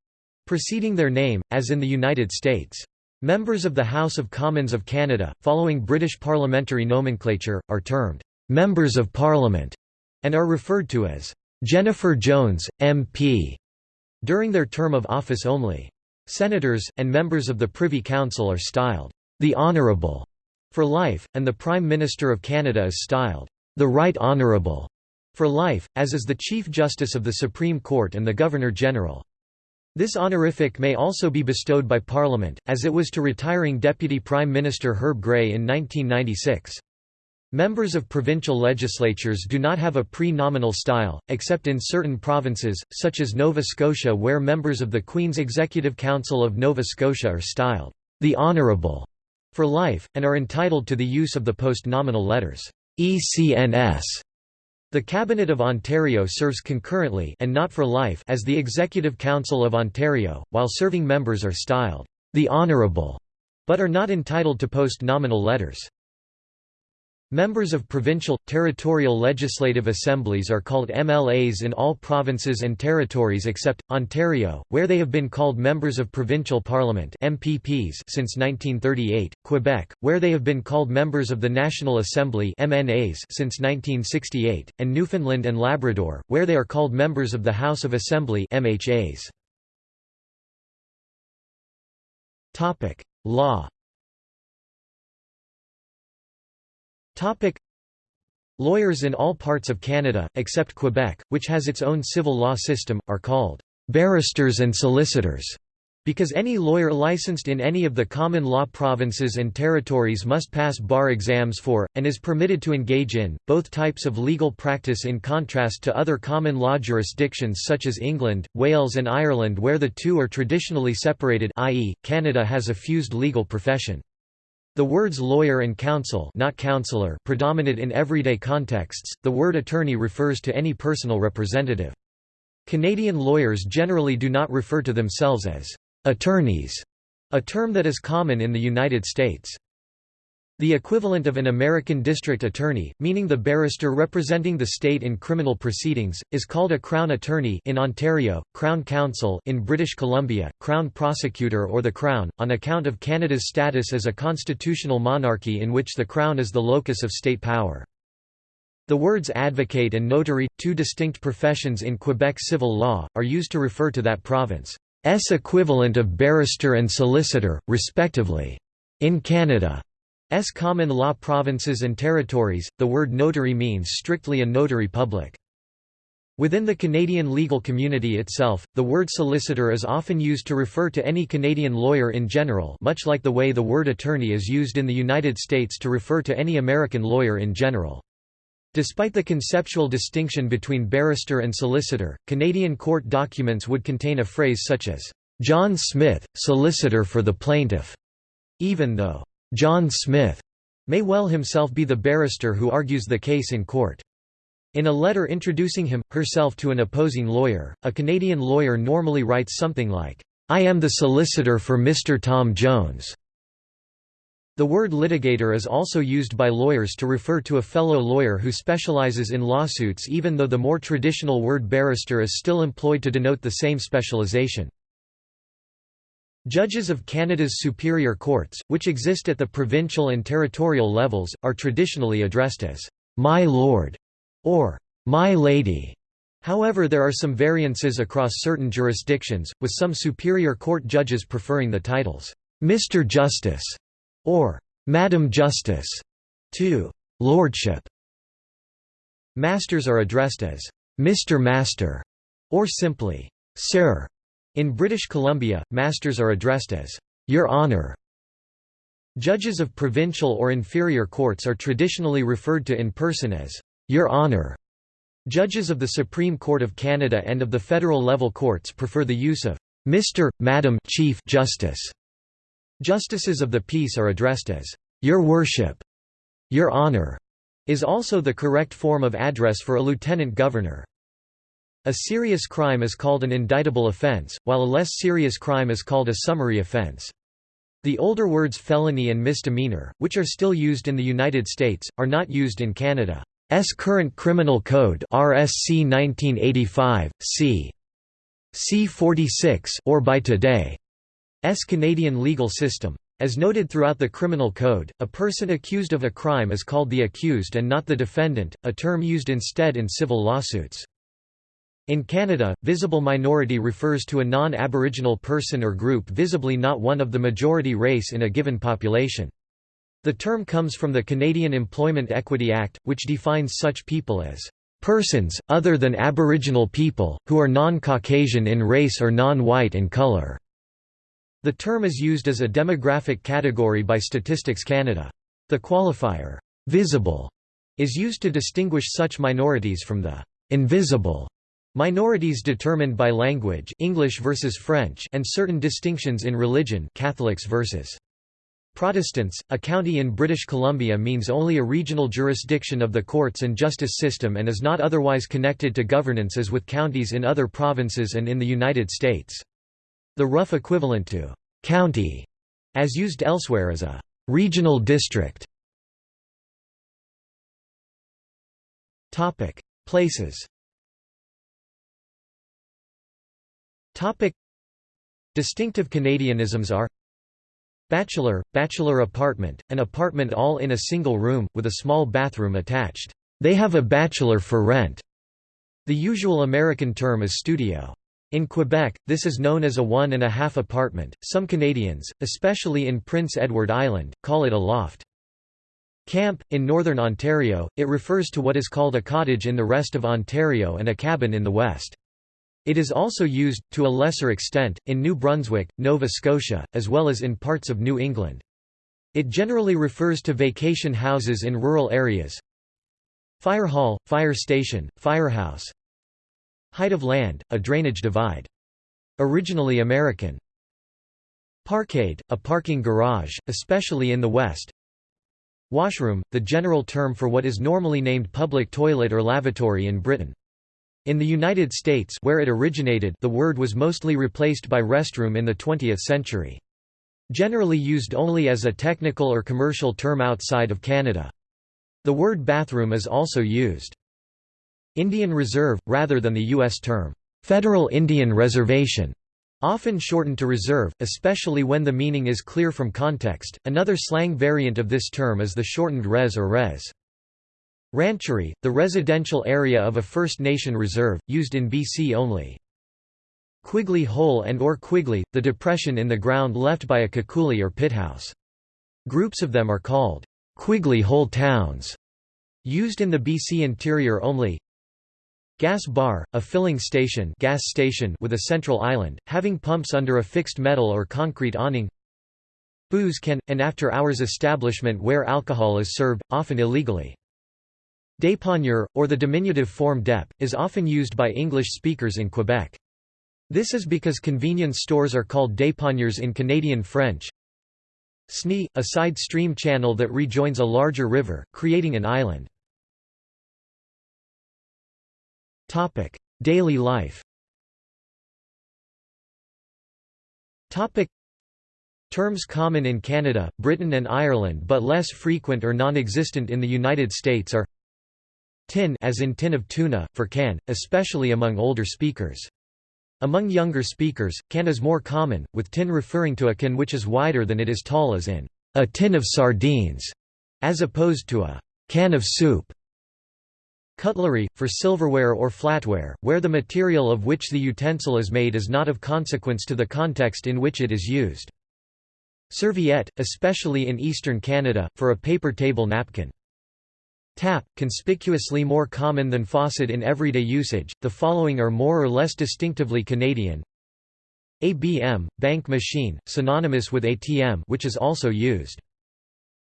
A: preceding their name, as in the United States. Members of the House of Commons of Canada, following British parliamentary nomenclature, are termed Members of Parliament and are referred to as Jennifer Jones, MP, during their term of office only. Senators, and members of the Privy Council are styled, "...the Honourable", for life, and the Prime Minister of Canada is styled, "...the Right Honourable", for life, as is the Chief Justice of the Supreme Court and the Governor-General. This honorific may also be bestowed by Parliament, as it was to retiring Deputy Prime Minister Herb Gray in 1996. Members of provincial legislatures do not have a pre-nominal style, except in certain provinces, such as Nova Scotia where members of the Queen's Executive Council of Nova Scotia are styled, "...the Honourable", for life, and are entitled to the use of the post-nominal letters, "...ECNS", the Cabinet of Ontario serves concurrently and not for life as the Executive Council of Ontario, while serving members are styled, "...the Honourable", but are not entitled to post-nominal letters. Members of provincial, territorial legislative assemblies are called MLAs in all provinces and territories except, Ontario, where they have been called Members of Provincial Parliament MPPs since 1938, Quebec, where they have been called Members of the National Assembly MNAs since 1968, and Newfoundland and Labrador, where they are called Members of the House of Assembly MHAs. Law Topic. Lawyers in all parts of Canada, except Quebec, which has its own civil law system, are called barristers and solicitors, because any lawyer licensed in any of the common law provinces and territories must pass bar exams for, and is permitted to engage in, both types of legal practice in contrast to other common law jurisdictions such as England, Wales and Ireland where the two are traditionally separated i.e., Canada has a fused legal profession. The words lawyer and counsel not counselor predominate in everyday contexts, the word attorney refers to any personal representative. Canadian lawyers generally do not refer to themselves as attorneys, a term that is common in the United States. The equivalent of an American district attorney, meaning the barrister representing the state in criminal proceedings, is called a Crown Attorney in Ontario, Crown Counsel in British Columbia, Crown Prosecutor or the Crown, on account of Canada's status as a constitutional monarchy in which the Crown is the locus of state power. The words advocate and notary, two distinct professions in Quebec civil law, are used to refer to that province's equivalent of barrister and solicitor, respectively. In Canada, S common law provinces and territories, the word notary means strictly a notary public. Within the Canadian legal community itself, the word solicitor is often used to refer to any Canadian lawyer in general much like the way the word attorney is used in the United States to refer to any American lawyer in general. Despite the conceptual distinction between barrister and solicitor, Canadian court documents would contain a phrase such as, "'John Smith, solicitor for the plaintiff'", even though John Smith may well himself be the barrister who argues the case in court. In a letter introducing him, herself to an opposing lawyer, a Canadian lawyer normally writes something like, I am the solicitor for Mr. Tom Jones. The word litigator is also used by lawyers to refer to a fellow lawyer who specializes in lawsuits even though the more traditional word barrister is still employed to denote the same specialization. Judges of Canada's superior courts, which exist at the provincial and territorial levels, are traditionally addressed as, "'My Lord' or "'My Lady'". However there are some variances across certain jurisdictions, with some superior court judges preferring the titles, "'Mr. Justice' or "'Madam Justice' to "'Lordship'. Masters are addressed as, "'Mr. Master' or simply, "'Sir' In British Columbia, masters are addressed as, Your Honour. Judges of provincial or inferior courts are traditionally referred to in person as, Your Honour. Judges of the Supreme Court of Canada and of the federal level courts prefer the use of Mr., Madam Chief Justice. Justices of the peace are addressed as, Your Worship. Your Honour is also the correct form of address for a lieutenant governor. A serious crime is called an indictable offense, while a less serious crime is called a summary offense. The older words felony and misdemeanor, which are still used in the United States, are not used in Canada. Canada's current criminal code RSC 1985, c. C 46 or by today's Canadian legal system. As noted throughout the criminal code, a person accused of a crime is called the accused and not the defendant, a term used instead in civil lawsuits. In Canada, visible minority refers to a non-Aboriginal person or group visibly not one of the majority race in a given population. The term comes from the Canadian Employment Equity Act, which defines such people as persons, other than Aboriginal people, who are non-Caucasian in race or non-white in colour." The term is used as a demographic category by Statistics Canada. The qualifier, "'visible' is used to distinguish such minorities from the "'invisible' Minorities determined by language English versus French and certain distinctions in religion Catholics versus Protestants, a county in British Columbia means only a regional jurisdiction of the courts and justice system and is not otherwise connected to governance as with counties in other provinces and in the United States. The rough equivalent to «county», as used elsewhere is a «regional district». Places Topic Distinctive Canadianisms are Bachelor, bachelor apartment, an apartment all in a single room, with a small bathroom attached. They have a bachelor for rent. The usual American term is studio. In Quebec, this is known as a one and a half apartment. Some Canadians, especially in Prince Edward Island, call it a loft. Camp, in northern Ontario, it refers to what is called a cottage in the rest of Ontario and a cabin in the west. It is also used, to a lesser extent, in New Brunswick, Nova Scotia, as well as in parts of New England. It generally refers to vacation houses in rural areas. Fire hall, fire station, firehouse. Height of land, a drainage divide. Originally American. Parkade, a parking garage, especially in the West. Washroom, the general term for what is normally named public toilet or lavatory in Britain. In the United States where it originated the word was mostly replaced by restroom in the 20th century. Generally used only as a technical or commercial term outside of Canada. The word bathroom is also used. Indian Reserve, rather than the U.S. term, Federal Indian Reservation, often shortened to reserve, especially when the meaning is clear from context. Another slang variant of this term is the shortened res or res. Rancherie, the residential area of a First Nation reserve, used in BC only. Quiggly Hole and or Quiggly, the depression in the ground left by a kekuli or pithouse. Groups of them are called Quiggly Hole towns, used in the BC interior only. Gas bar, a filling station, gas station with a central island, having pumps under a fixed metal or concrete awning. Booze can, an after-hours establishment where alcohol is served, often illegally. Dépanneur, or the diminutive form dep, is often used by English speakers in Quebec. This is because convenience stores are called dépanneurs in Canadian French. Snye, a side stream channel that rejoins a larger river, creating an island. Topic: Daily life. Topic: Terms common in Canada, Britain and Ireland but less frequent or non-existent in the United States are tin as in tin of tuna, for can, especially among older speakers. Among younger speakers, can is more common, with tin referring to a can which is wider than it is tall as in a tin of sardines, as opposed to a can of soup. Cutlery, for silverware or flatware, where the material of which the utensil is made is not of consequence to the context in which it is used. Serviette, especially in eastern Canada, for a paper table napkin. Tap, conspicuously more common than faucet in everyday usage, the following are more or less distinctively Canadian. ABM, bank machine, synonymous with ATM which is also used.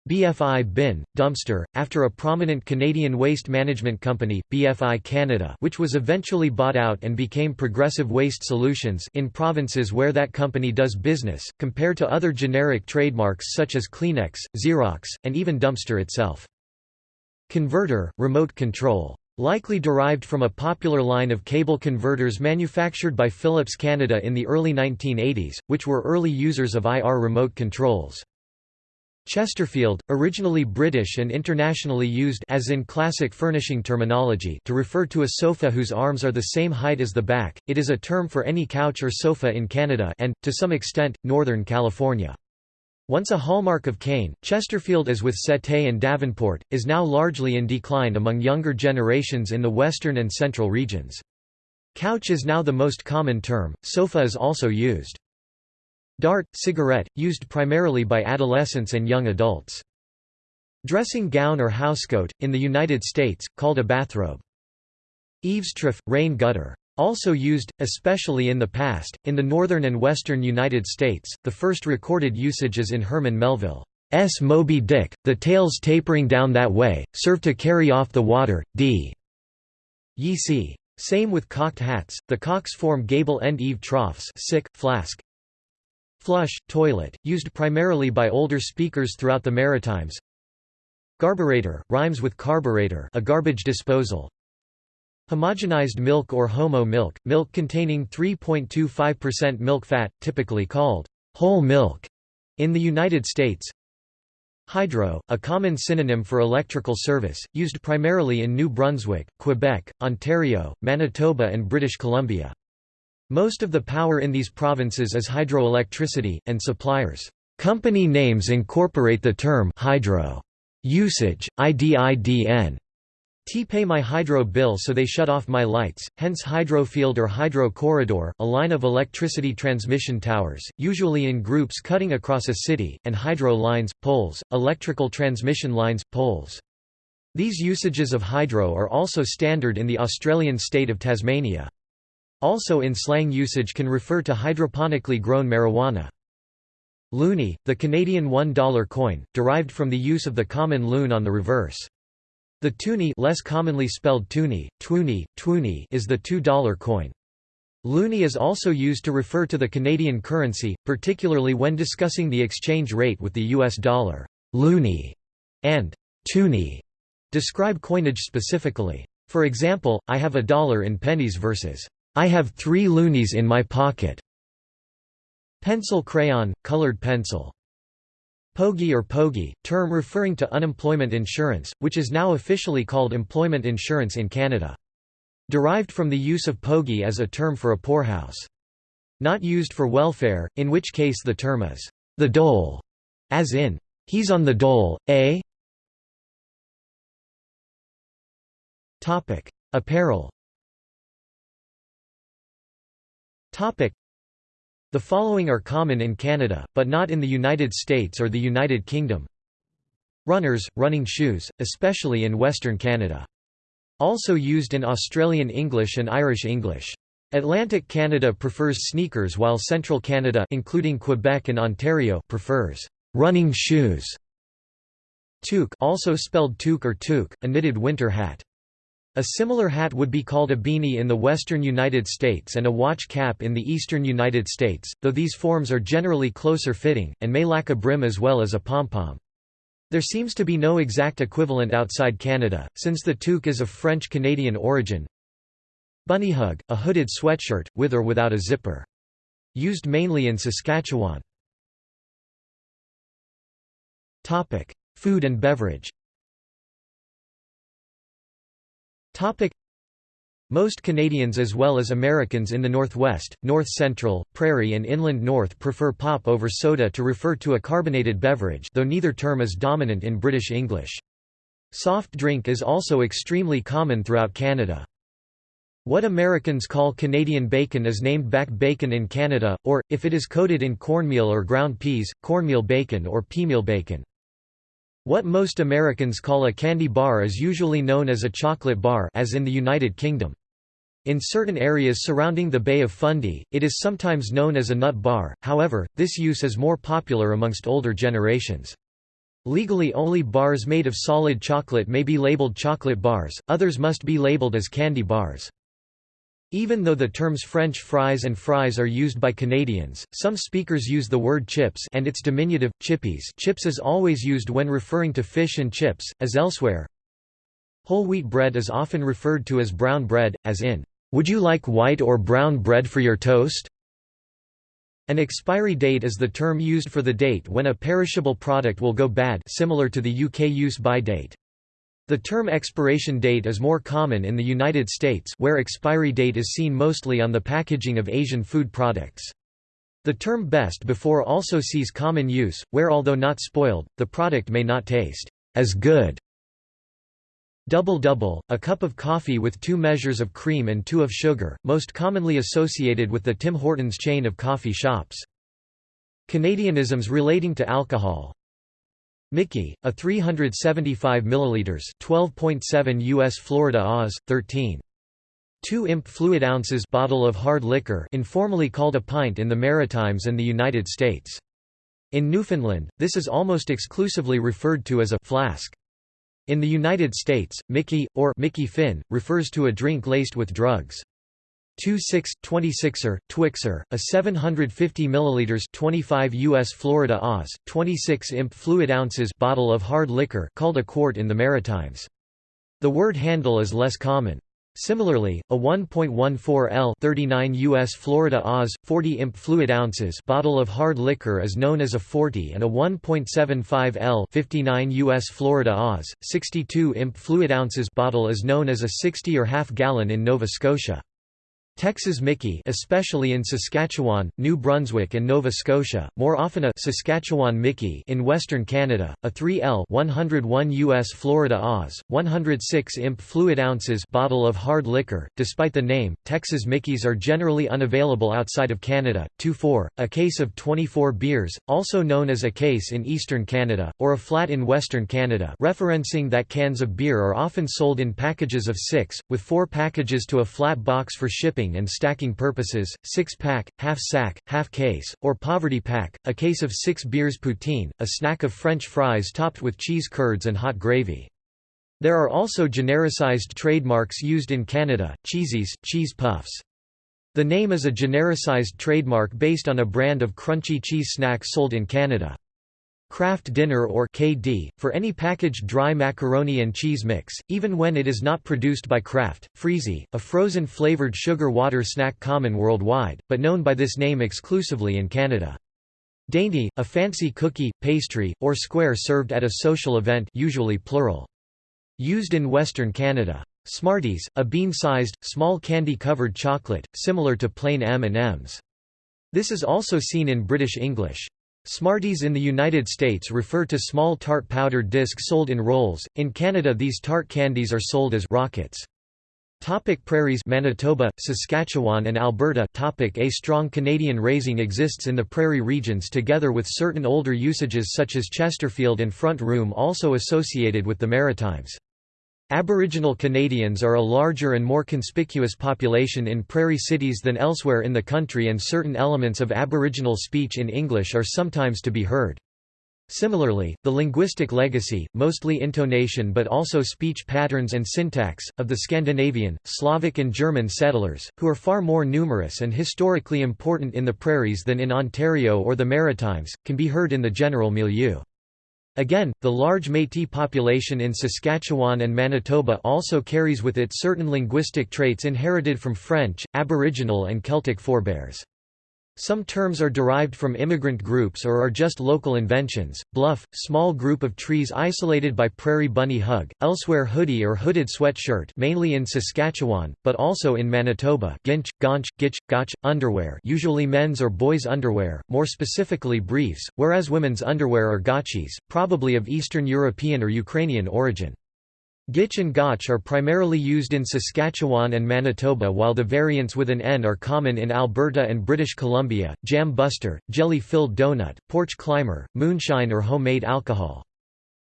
A: BFI bin, dumpster, after a prominent Canadian waste management company, BFI Canada which was eventually bought out and became Progressive Waste Solutions in provinces where that company does business, compared to other generic trademarks such as Kleenex, Xerox, and even dumpster itself. Converter, remote control. Likely derived from a popular line of cable converters manufactured by Philips Canada in the early 1980s, which were early users of IR remote controls. Chesterfield, originally British and internationally used as in classic furnishing terminology to refer to a sofa whose arms are the same height as the back, it is a term for any couch or sofa in Canada and, to some extent, Northern California. Once a hallmark of Cain, Chesterfield as with Settee and Davenport, is now largely in decline among younger generations in the western and central regions. Couch is now the most common term, sofa is also used. Dart, cigarette, used primarily by adolescents and young adults. Dressing gown or housecoat, in the United States, called a bathrobe. Eavestrough, rain gutter. Also used, especially in the past, in the northern and western United States, the first recorded usage is in Herman Melville's Moby Dick, the tails tapering down that way, serve to carry off the water, d. Ye see. Same with cocked hats, the cocks form gable-end eave troughs sick, flask. Flush, toilet, used primarily by older speakers throughout the Maritimes. Garburator, rhymes with carburetor a garbage disposal, Homogenized milk or homo milk, milk containing 3.25% milk fat, typically called whole milk in the United States. Hydro, a common synonym for electrical service, used primarily in New Brunswick, Quebec, Ontario, Manitoba and British Columbia. Most of the power in these provinces is hydroelectricity, and suppliers' company names incorporate the term hydro usage, IDIDN, T pay my hydro bill so they shut off my lights, hence hydrofield or hydro corridor, a line of electricity transmission towers, usually in groups cutting across a city, and hydro lines, poles, electrical transmission lines, poles. These usages of hydro are also standard in the Australian state of Tasmania. Also in slang usage can refer to hydroponically grown marijuana. Loonie, the Canadian $1 coin, derived from the use of the common loon on the reverse. The toonie less commonly spelled toonie, twoonie, twoonie is the $2 coin. Loonie is also used to refer to the Canadian currency, particularly when discussing the exchange rate with the US dollar. Loonie and toonie describe coinage specifically. For example, I have a dollar in pennies versus I have three loonies in my pocket. Pencil crayon, colored pencil. Pogie or Pogie, term referring to unemployment insurance, which is now officially called employment insurance in Canada. Derived from the use of pogie as a term for a poorhouse. Not used for welfare, in which case the term is the dole, as in, he's on the dole, eh? Apparel the following are common in Canada, but not in the United States or the United Kingdom. Runners, running shoes, especially in Western Canada. Also used in Australian English and Irish English. Atlantic Canada prefers sneakers while Central Canada including Quebec and Ontario prefers running shoes. Toque also spelled toque or toque, a knitted winter hat. A similar hat would be called a beanie in the western United States and a watch cap in the eastern United States, though these forms are generally closer fitting, and may lack a brim as well as a pom-pom. There seems to be no exact equivalent outside Canada, since the toque is of French-Canadian origin. Bunnyhug, a hooded sweatshirt, with or without a zipper. Used mainly in Saskatchewan. Food and beverage Topic most Canadians as well as Americans in the Northwest, North Central, Prairie and Inland North prefer pop over soda to refer to a carbonated beverage though neither term is dominant in British English. Soft drink is also extremely common throughout Canada. What Americans call Canadian bacon is named back bacon in Canada, or, if it is coated in cornmeal or ground peas, cornmeal bacon or peameal bacon. What most Americans call a candy bar is usually known as a chocolate bar as in the United Kingdom. In certain areas surrounding the Bay of Fundy, it is sometimes known as a nut bar, however, this use is more popular amongst older generations. Legally only bars made of solid chocolate may be labeled chocolate bars, others must be labeled as candy bars. Even though the terms French fries and fries are used by Canadians, some speakers use the word chips and its diminutive, chippies chips is always used when referring to fish and chips, as elsewhere. Whole wheat bread is often referred to as brown bread, as in, "'Would you like white or brown bread for your toast?' An expiry date is the term used for the date when a perishable product will go bad similar to the UK use-by date. The term expiration date is more common in the United States where expiry date is seen mostly on the packaging of Asian food products. The term best before also sees common use, where although not spoiled, the product may not taste as good. Double-double, a cup of coffee with two measures of cream and two of sugar, most commonly associated with the Tim Hortons chain of coffee shops. Canadianisms relating to alcohol Mickey, a 375 ml 12.7 US Florida Oz, 13. 2 imp fluid ounces bottle of hard liquor informally called a pint in the Maritimes and the United States. In Newfoundland, this is almost exclusively referred to as a flask. In the United States, Mickey, or Mickey Finn, refers to a drink laced with drugs. 26 26er Twixer a 750 milliliters 25 US Florida Oz 26 imp fluid ounces bottle of hard liquor called a quart in the Maritimes the word handle is less common Similarly, a 1.14 L 39 US Florida Oz 40 imp fluid ounces bottle of hard liquor is known as a 40 and a 1.75 L 59 US Florida Oz 62 imp fluid ounces bottle is known as a 60 or half gallon in Nova Scotia. Texas Mickey especially in Saskatchewan, New Brunswick and Nova Scotia, more often a Saskatchewan Mickey in western Canada, a 3L 101 US Florida Oz, 106 imp fluid ounces bottle of hard liquor. Despite the name, Texas Mickeys are generally unavailable outside of Canada. 2-4, a case of 24 beers, also known as a case in eastern Canada, or a flat in western Canada referencing that cans of beer are often sold in packages of six, with four packages to a flat box for shipping and stacking purposes, six-pack, half-sack, half-case, or poverty pack, a case of six beers poutine, a snack of French fries topped with cheese curds and hot gravy. There are also genericized trademarks used in Canada, cheesies, cheese puffs. The name is a genericized trademark based on a brand of crunchy cheese snack sold in Canada. Kraft Dinner or KD, for any packaged dry macaroni and cheese mix, even when it is not produced by Kraft, Freezie, a frozen flavored sugar water snack common worldwide, but known by this name exclusively in Canada. Dainty, a fancy cookie, pastry, or square served at a social event usually plural. Used in Western Canada. Smarties, a bean-sized, small candy-covered chocolate, similar to plain M&Ms. This is also seen in British English. Smarties in the United States refer to small tart powdered discs sold in rolls, in Canada these tart candies are sold as rockets. Topic prairies Manitoba, Saskatchewan and Alberta Topic A strong Canadian raising exists in the prairie regions together with certain older usages such as Chesterfield and front room also associated with the Maritimes. Aboriginal Canadians are a larger and more conspicuous population in prairie cities than elsewhere in the country and certain elements of Aboriginal speech in English are sometimes to be heard. Similarly, the linguistic legacy, mostly intonation but also speech patterns and syntax, of the Scandinavian, Slavic and German settlers, who are far more numerous and historically important in the prairies than in Ontario or the Maritimes, can be heard in the general milieu. Again, the large Métis population in Saskatchewan and Manitoba also carries with it certain linguistic traits inherited from French, Aboriginal and Celtic forebears. Some terms are derived from immigrant groups or are just local inventions. Bluff, small group of trees isolated by prairie bunny hug, elsewhere hoodie or hooded sweatshirt mainly in Saskatchewan, but also in Manitoba, ginch, gaunch, gitch, gotch, underwear usually men's or boys' underwear, more specifically briefs, whereas women's underwear are gotchis, probably of Eastern European or Ukrainian origin. Gitch and Gotch are primarily used in Saskatchewan and Manitoba while the variants with an N are common in Alberta and British Columbia, jam buster, jelly-filled donut, porch climber, moonshine or homemade alcohol.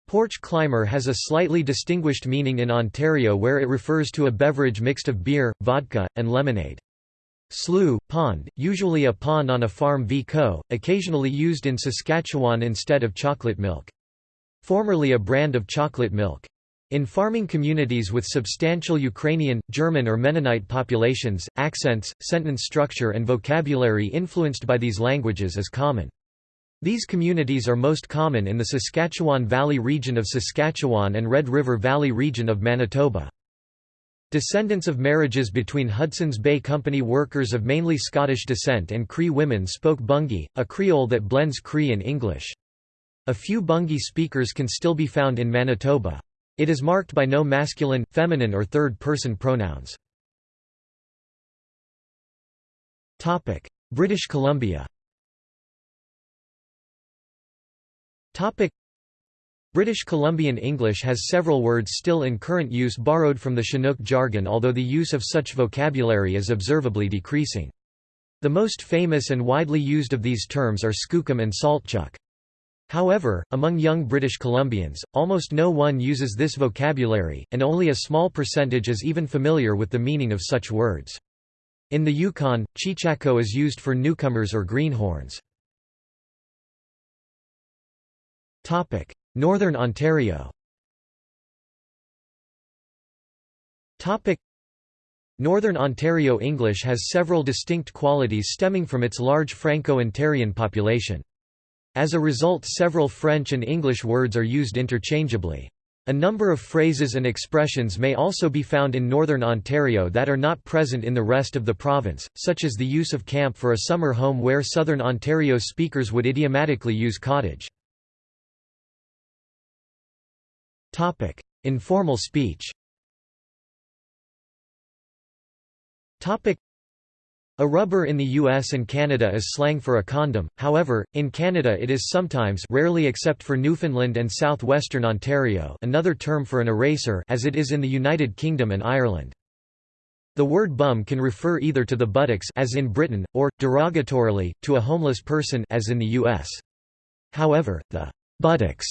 A: Porch climber has a slightly distinguished meaning in Ontario where it refers to a beverage mixed of beer, vodka, and lemonade. Slough, pond, usually a pond on a farm Vico, occasionally used in Saskatchewan instead of chocolate milk. Formerly a brand of chocolate milk. In farming communities with substantial Ukrainian, German or Mennonite populations, accents, sentence structure and vocabulary influenced by these languages is common. These communities are most common in the Saskatchewan Valley region of Saskatchewan and Red River Valley region of Manitoba. Descendants of marriages between Hudson's Bay Company workers of mainly Scottish descent and Cree women spoke Bungi, a Creole that blends Cree and English. A few Bungi speakers can still be found in Manitoba. It is marked by no masculine, feminine or third-person pronouns. British Columbia British Columbian English has several words still in current use borrowed from the Chinook jargon although the use of such vocabulary is observably decreasing. The most famous and widely used of these terms are skookum and saltchuck. However, among young British Columbians, almost no one uses this vocabulary, and only a small percentage is even familiar with the meaning of such words. In the Yukon, cheechako is used for newcomers or greenhorns. Northern Ontario Northern Ontario English has several distinct qualities stemming from its large Franco-Ontarian population. As a result several French and English words are used interchangeably. A number of phrases and expressions may also be found in Northern Ontario that are not present in the rest of the province, such as the use of camp for a summer home where Southern Ontario speakers would idiomatically use cottage. Informal speech a rubber in the US and Canada is slang for a condom, however, in Canada it is sometimes rarely except for Newfoundland and southwestern Ontario another term for an eraser as it is in the United Kingdom and Ireland. The word bum can refer either to the buttocks as in Britain, or, derogatorily, to a homeless person as in the US. However, the buttocks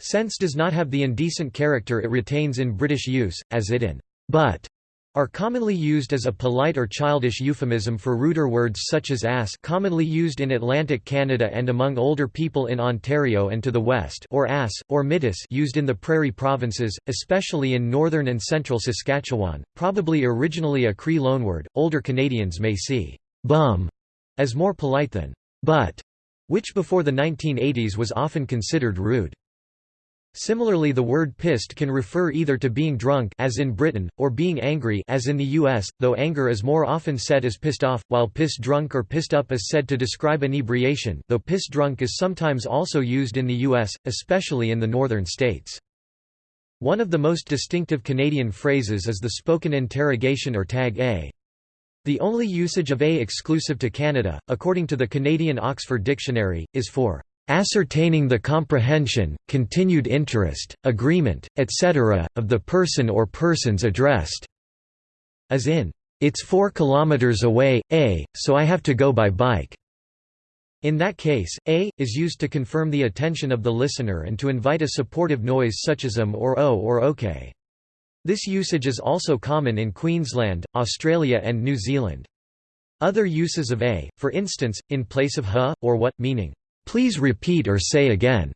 A: sense does not have the indecent character it retains in British use, as it in butt are commonly used as a polite or childish euphemism for ruder words such as ass commonly used in Atlantic Canada and among older people in Ontario and to the west or ass, or mittis used in the prairie provinces, especially in northern and central Saskatchewan, probably originally a Cree loanword. Older Canadians may see bum as more polite than but, which before the 1980s was often considered rude. Similarly the word pissed can refer either to being drunk as in Britain, or being angry as in the US, though anger is more often said as pissed off, while piss drunk or pissed up is said to describe inebriation, though piss drunk is sometimes also used in the US, especially in the northern states. One of the most distinctive Canadian phrases is the spoken interrogation or tag A. The only usage of A exclusive to Canada, according to the Canadian Oxford Dictionary, is for ascertaining the comprehension, continued interest, agreement, etc., of the person or persons addressed." As in, "'It's four kilometers away, A, so I have to go by bike." In that case, A, is used to confirm the attention of the listener and to invite a supportive noise such as um or oh or okay. This usage is also common in Queensland, Australia and New Zealand. Other uses of A, for instance, in place of huh, or what, meaning, Please repeat or say again,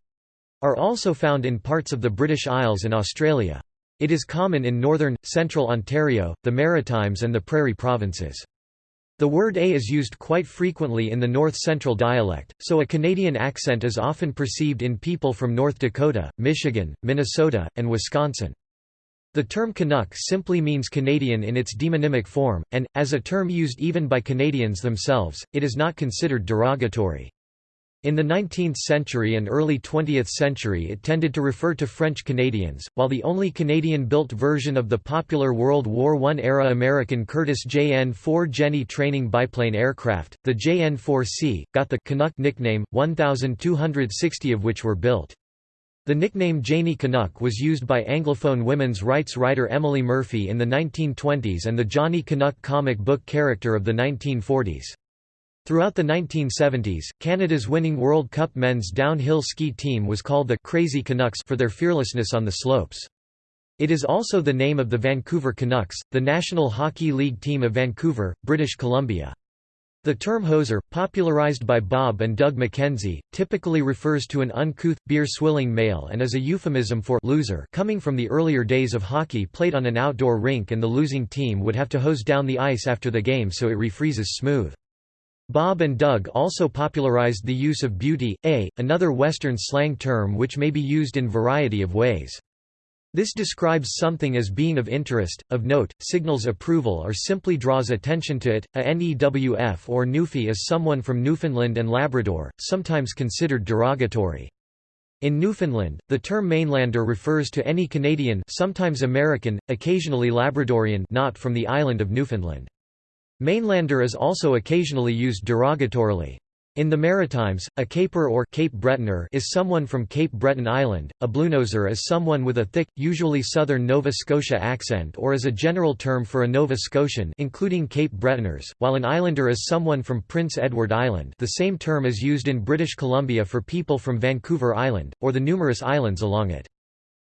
A: are also found in parts of the British Isles and Australia. It is common in northern, central Ontario, the Maritimes and the Prairie provinces. The word a is used quite frequently in the north-central dialect, so a Canadian accent is often perceived in people from North Dakota, Michigan, Minnesota, and Wisconsin. The term Canuck simply means Canadian in its demonymic form, and, as a term used even by Canadians themselves, it is not considered derogatory. In the 19th century and early 20th century it tended to refer to French Canadians, while the only Canadian-built version of the popular World War I-era American Curtiss JN-4 Jenny training biplane aircraft, the JN-4C, got the Canuck nickname, 1,260 of which were built. The nickname Janey Canuck was used by Anglophone women's rights writer Emily Murphy in the 1920s and the Johnny Canuck comic book character of the 1940s. Throughout the 1970s, Canada's winning World Cup men's downhill ski team was called the Crazy Canucks for their fearlessness on the slopes. It is also the name of the Vancouver Canucks, the National Hockey League team of Vancouver, British Columbia. The term hoser, popularized by Bob and Doug McKenzie, typically refers to an uncouth, beer-swilling male and is a euphemism for loser coming from the earlier days of hockey played on an outdoor rink and the losing team would have to hose down the ice after the game so it refreezes smooth. Bob and Doug also popularized the use of beauty, a, another Western slang term which may be used in variety of ways. This describes something as being of interest, of note, signals approval or simply draws attention to it. A NEWF or Newfie is someone from Newfoundland and Labrador, sometimes considered derogatory. In Newfoundland, the term mainlander refers to any Canadian sometimes American, occasionally Labradorian not from the island of Newfoundland. Mainlander is also occasionally used derogatorily. In the Maritimes, a caper or Cape Bretoner is someone from Cape Breton Island, a bluenoser is someone with a thick, usually southern Nova Scotia accent or is a general term for a Nova Scotian including Cape Bretoners, while an islander is someone from Prince Edward Island the same term is used in British Columbia for people from Vancouver Island, or the numerous islands along it.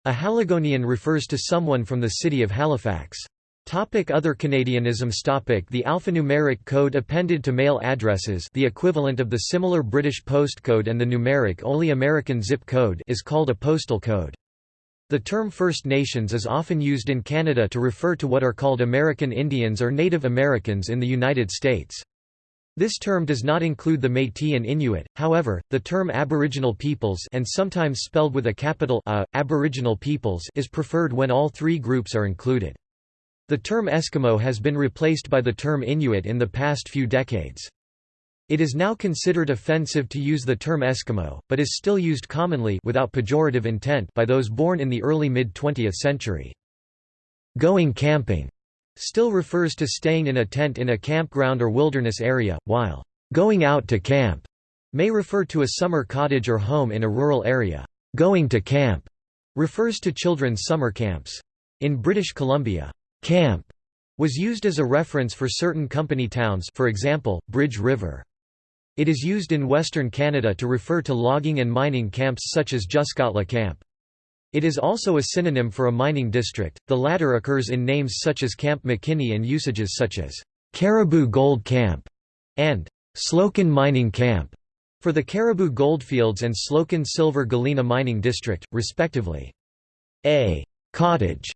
A: A Haligonian refers to someone from the city of Halifax. Topic other Canadianisms topic The alphanumeric code appended to mail addresses the equivalent of the similar British postcode and the numeric-only American zip code is called a postal code. The term First Nations is often used in Canada to refer to what are called American Indians or Native Americans in the United States. This term does not include the Métis and Inuit, however, the term Aboriginal peoples and sometimes spelled with a capital A, Aboriginal peoples is preferred when all three groups are included. The term Eskimo has been replaced by the term Inuit in the past few decades. It is now considered offensive to use the term Eskimo, but is still used commonly without pejorative intent by those born in the early mid-20th century. Going camping still refers to staying in a tent in a campground or wilderness area, while going out to camp may refer to a summer cottage or home in a rural area. Going to camp refers to children's summer camps. In British Columbia, Camp was used as a reference for certain company towns for example, Bridge River. It is used in Western Canada to refer to logging and mining camps such as Juskatla Camp. It is also a synonym for a mining district, the latter occurs in names such as Camp McKinney and usages such as Cariboo Gold Camp and Slocan Mining Camp for the Cariboo Goldfields and Slocan Silver Galena Mining District, respectively. A cottage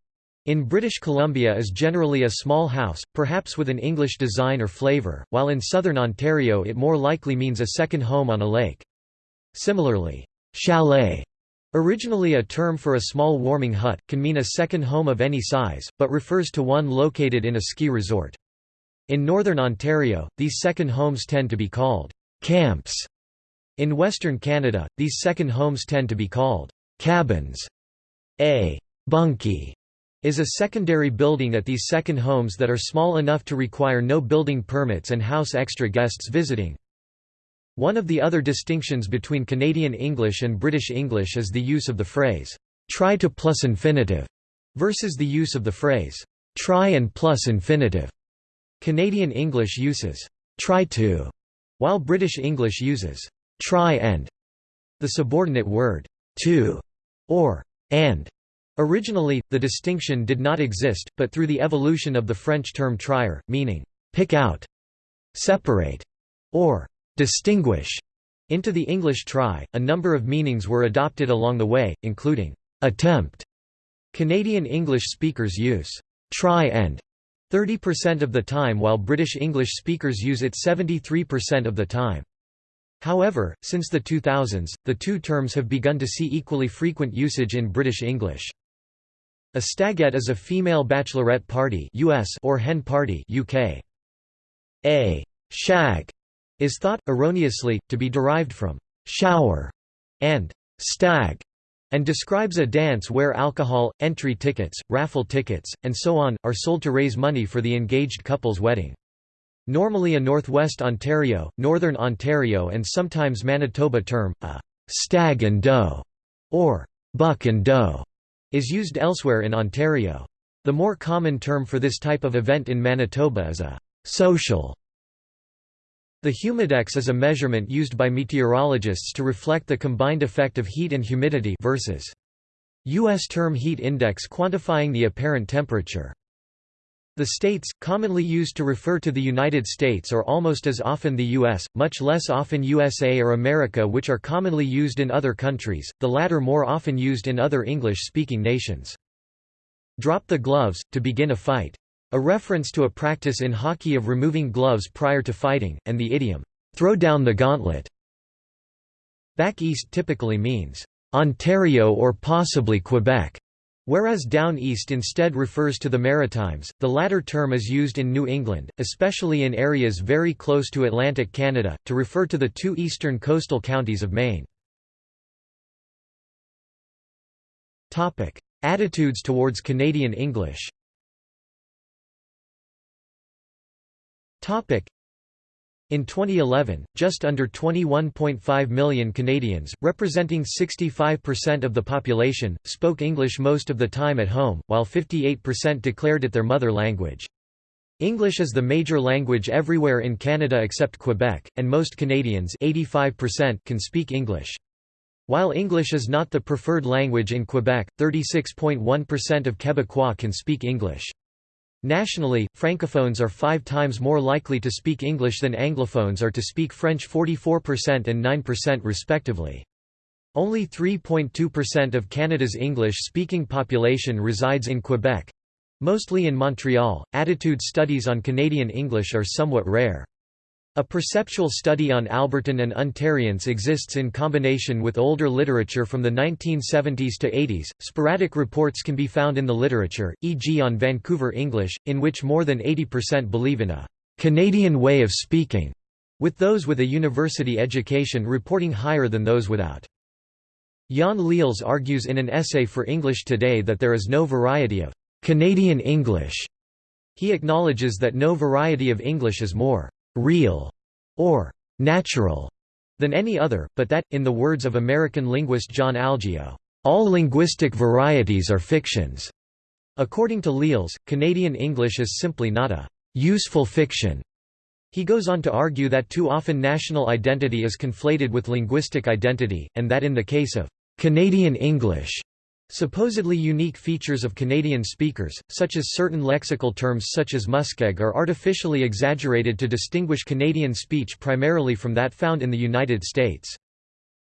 A: In British Columbia is generally a small house, perhaps with an English design or flavour, while in southern Ontario it more likely means a second home on a lake. Similarly, chalet, originally a term for a small warming hut, can mean a second home of any size, but refers to one located in a ski resort. In northern Ontario, these second homes tend to be called camps. In western Canada, these second homes tend to be called cabins. A bunkie is a secondary building at these second homes that are small enough to require no building permits and house extra guests visiting. One of the other distinctions between Canadian English and British English is the use of the phrase, try to plus infinitive, versus the use of the phrase, try and plus infinitive. Canadian English uses, try to, while British English uses, try and. The subordinate word, to, or and Originally, the distinction did not exist, but through the evolution of the French term trier, meaning, pick out, separate, or distinguish, into the English try, a number of meanings were adopted along the way, including attempt. Canadian English speakers use try and 30% of the time while British English speakers use it 73% of the time. However, since the 2000s, the two terms have begun to see equally frequent usage in British English. A stagette is a female bachelorette party US or hen party UK. A shag is thought, erroneously, to be derived from shower and stag, and describes a dance where alcohol, entry tickets, raffle tickets, and so on, are sold to raise money for the engaged couple's wedding. Normally a Northwest Ontario, Northern Ontario and sometimes Manitoba term, a stag and doe, or buck and doe, is used elsewhere in Ontario. The more common term for this type of event in Manitoba is a social. The humidex is a measurement used by meteorologists to reflect the combined effect of heat and humidity versus U.S. term heat index quantifying the apparent temperature. The states, commonly used to refer to the United States are almost as often the U.S., much less often USA or America which are commonly used in other countries, the latter more often used in other English-speaking nations. Drop the gloves, to begin a fight. A reference to a practice in hockey of removing gloves prior to fighting, and the idiom, throw down the gauntlet. Back east typically means, Ontario or possibly Quebec. Whereas down east instead refers to the Maritimes, the latter term is used in New England, especially in areas very close to Atlantic Canada, to refer to the two eastern coastal counties of Maine. Attitudes towards Canadian English in 2011, just under 21.5 million Canadians, representing 65% of the population, spoke English most of the time at home, while 58% declared it their mother language. English is the major language everywhere in Canada except Quebec, and most Canadians 85% can speak English. While English is not the preferred language in Quebec, 36.1% of Quebecois can speak English. Nationally, Francophones are five times more likely to speak English than Anglophones are to speak French 44% and 9% respectively. Only 3.2% of Canada's English-speaking population resides in Quebec. Mostly in Montreal, attitude studies on Canadian English are somewhat rare. A perceptual study on Albertan and Ontarians exists in combination with older literature from the 1970s to 80s. Sporadic reports can be found in the literature, e.g., on Vancouver English, in which more than 80% believe in a Canadian way of speaking, with those with a university education reporting higher than those without. Jaan Lilles argues in an essay for English Today that there is no variety of Canadian English. He acknowledges that no variety of English is more real or natural than any other, but that, in the words of American linguist John Algeo, all linguistic varieties are fictions. According to Lilles, Canadian English is simply not a useful fiction. He goes on to argue that too often national identity is conflated with linguistic identity, and that in the case of Canadian English, Supposedly unique features of Canadian speakers, such as certain lexical terms such as muskeg are artificially exaggerated to distinguish Canadian speech primarily from that found in the United States.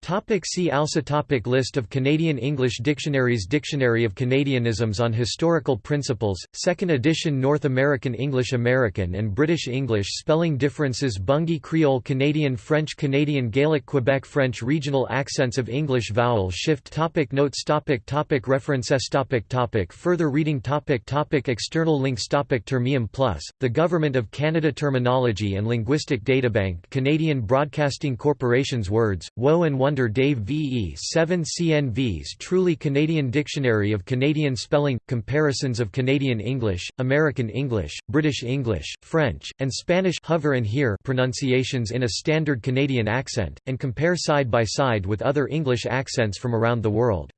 A: Topic see also topic List of Canadian English dictionaries Dictionary of Canadianisms on Historical Principles, 2nd edition North American English American and British English Spelling differences Bungi Creole Canadian French Canadian Gaelic Quebec French Regional accents of English Vowel shift topic Notes topic topic References topic topic Further reading topic topic External links topic Termium Plus, The Government of Canada Terminology and Linguistic Databank Canadian Broadcasting Corporation's Words, Woe and Wonder Dave V.E. 7 CNVs Truly Canadian Dictionary of Canadian Spelling – Comparisons of Canadian English, American English, British English, French, and Spanish hover and hear pronunciations in a standard Canadian accent, and compare side by side with other English accents from around the world.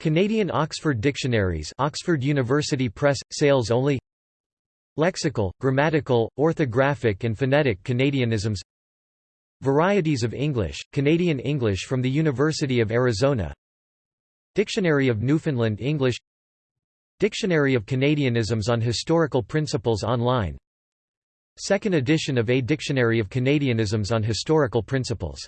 A: Canadian Oxford Dictionaries Oxford University Press, sales only Lexical, grammatical, orthographic and phonetic Canadianisms Varieties of English, Canadian English from the University of Arizona. Dictionary of Newfoundland English. Dictionary of Canadianisms on Historical Principles online. Second edition of A Dictionary of Canadianisms on Historical Principles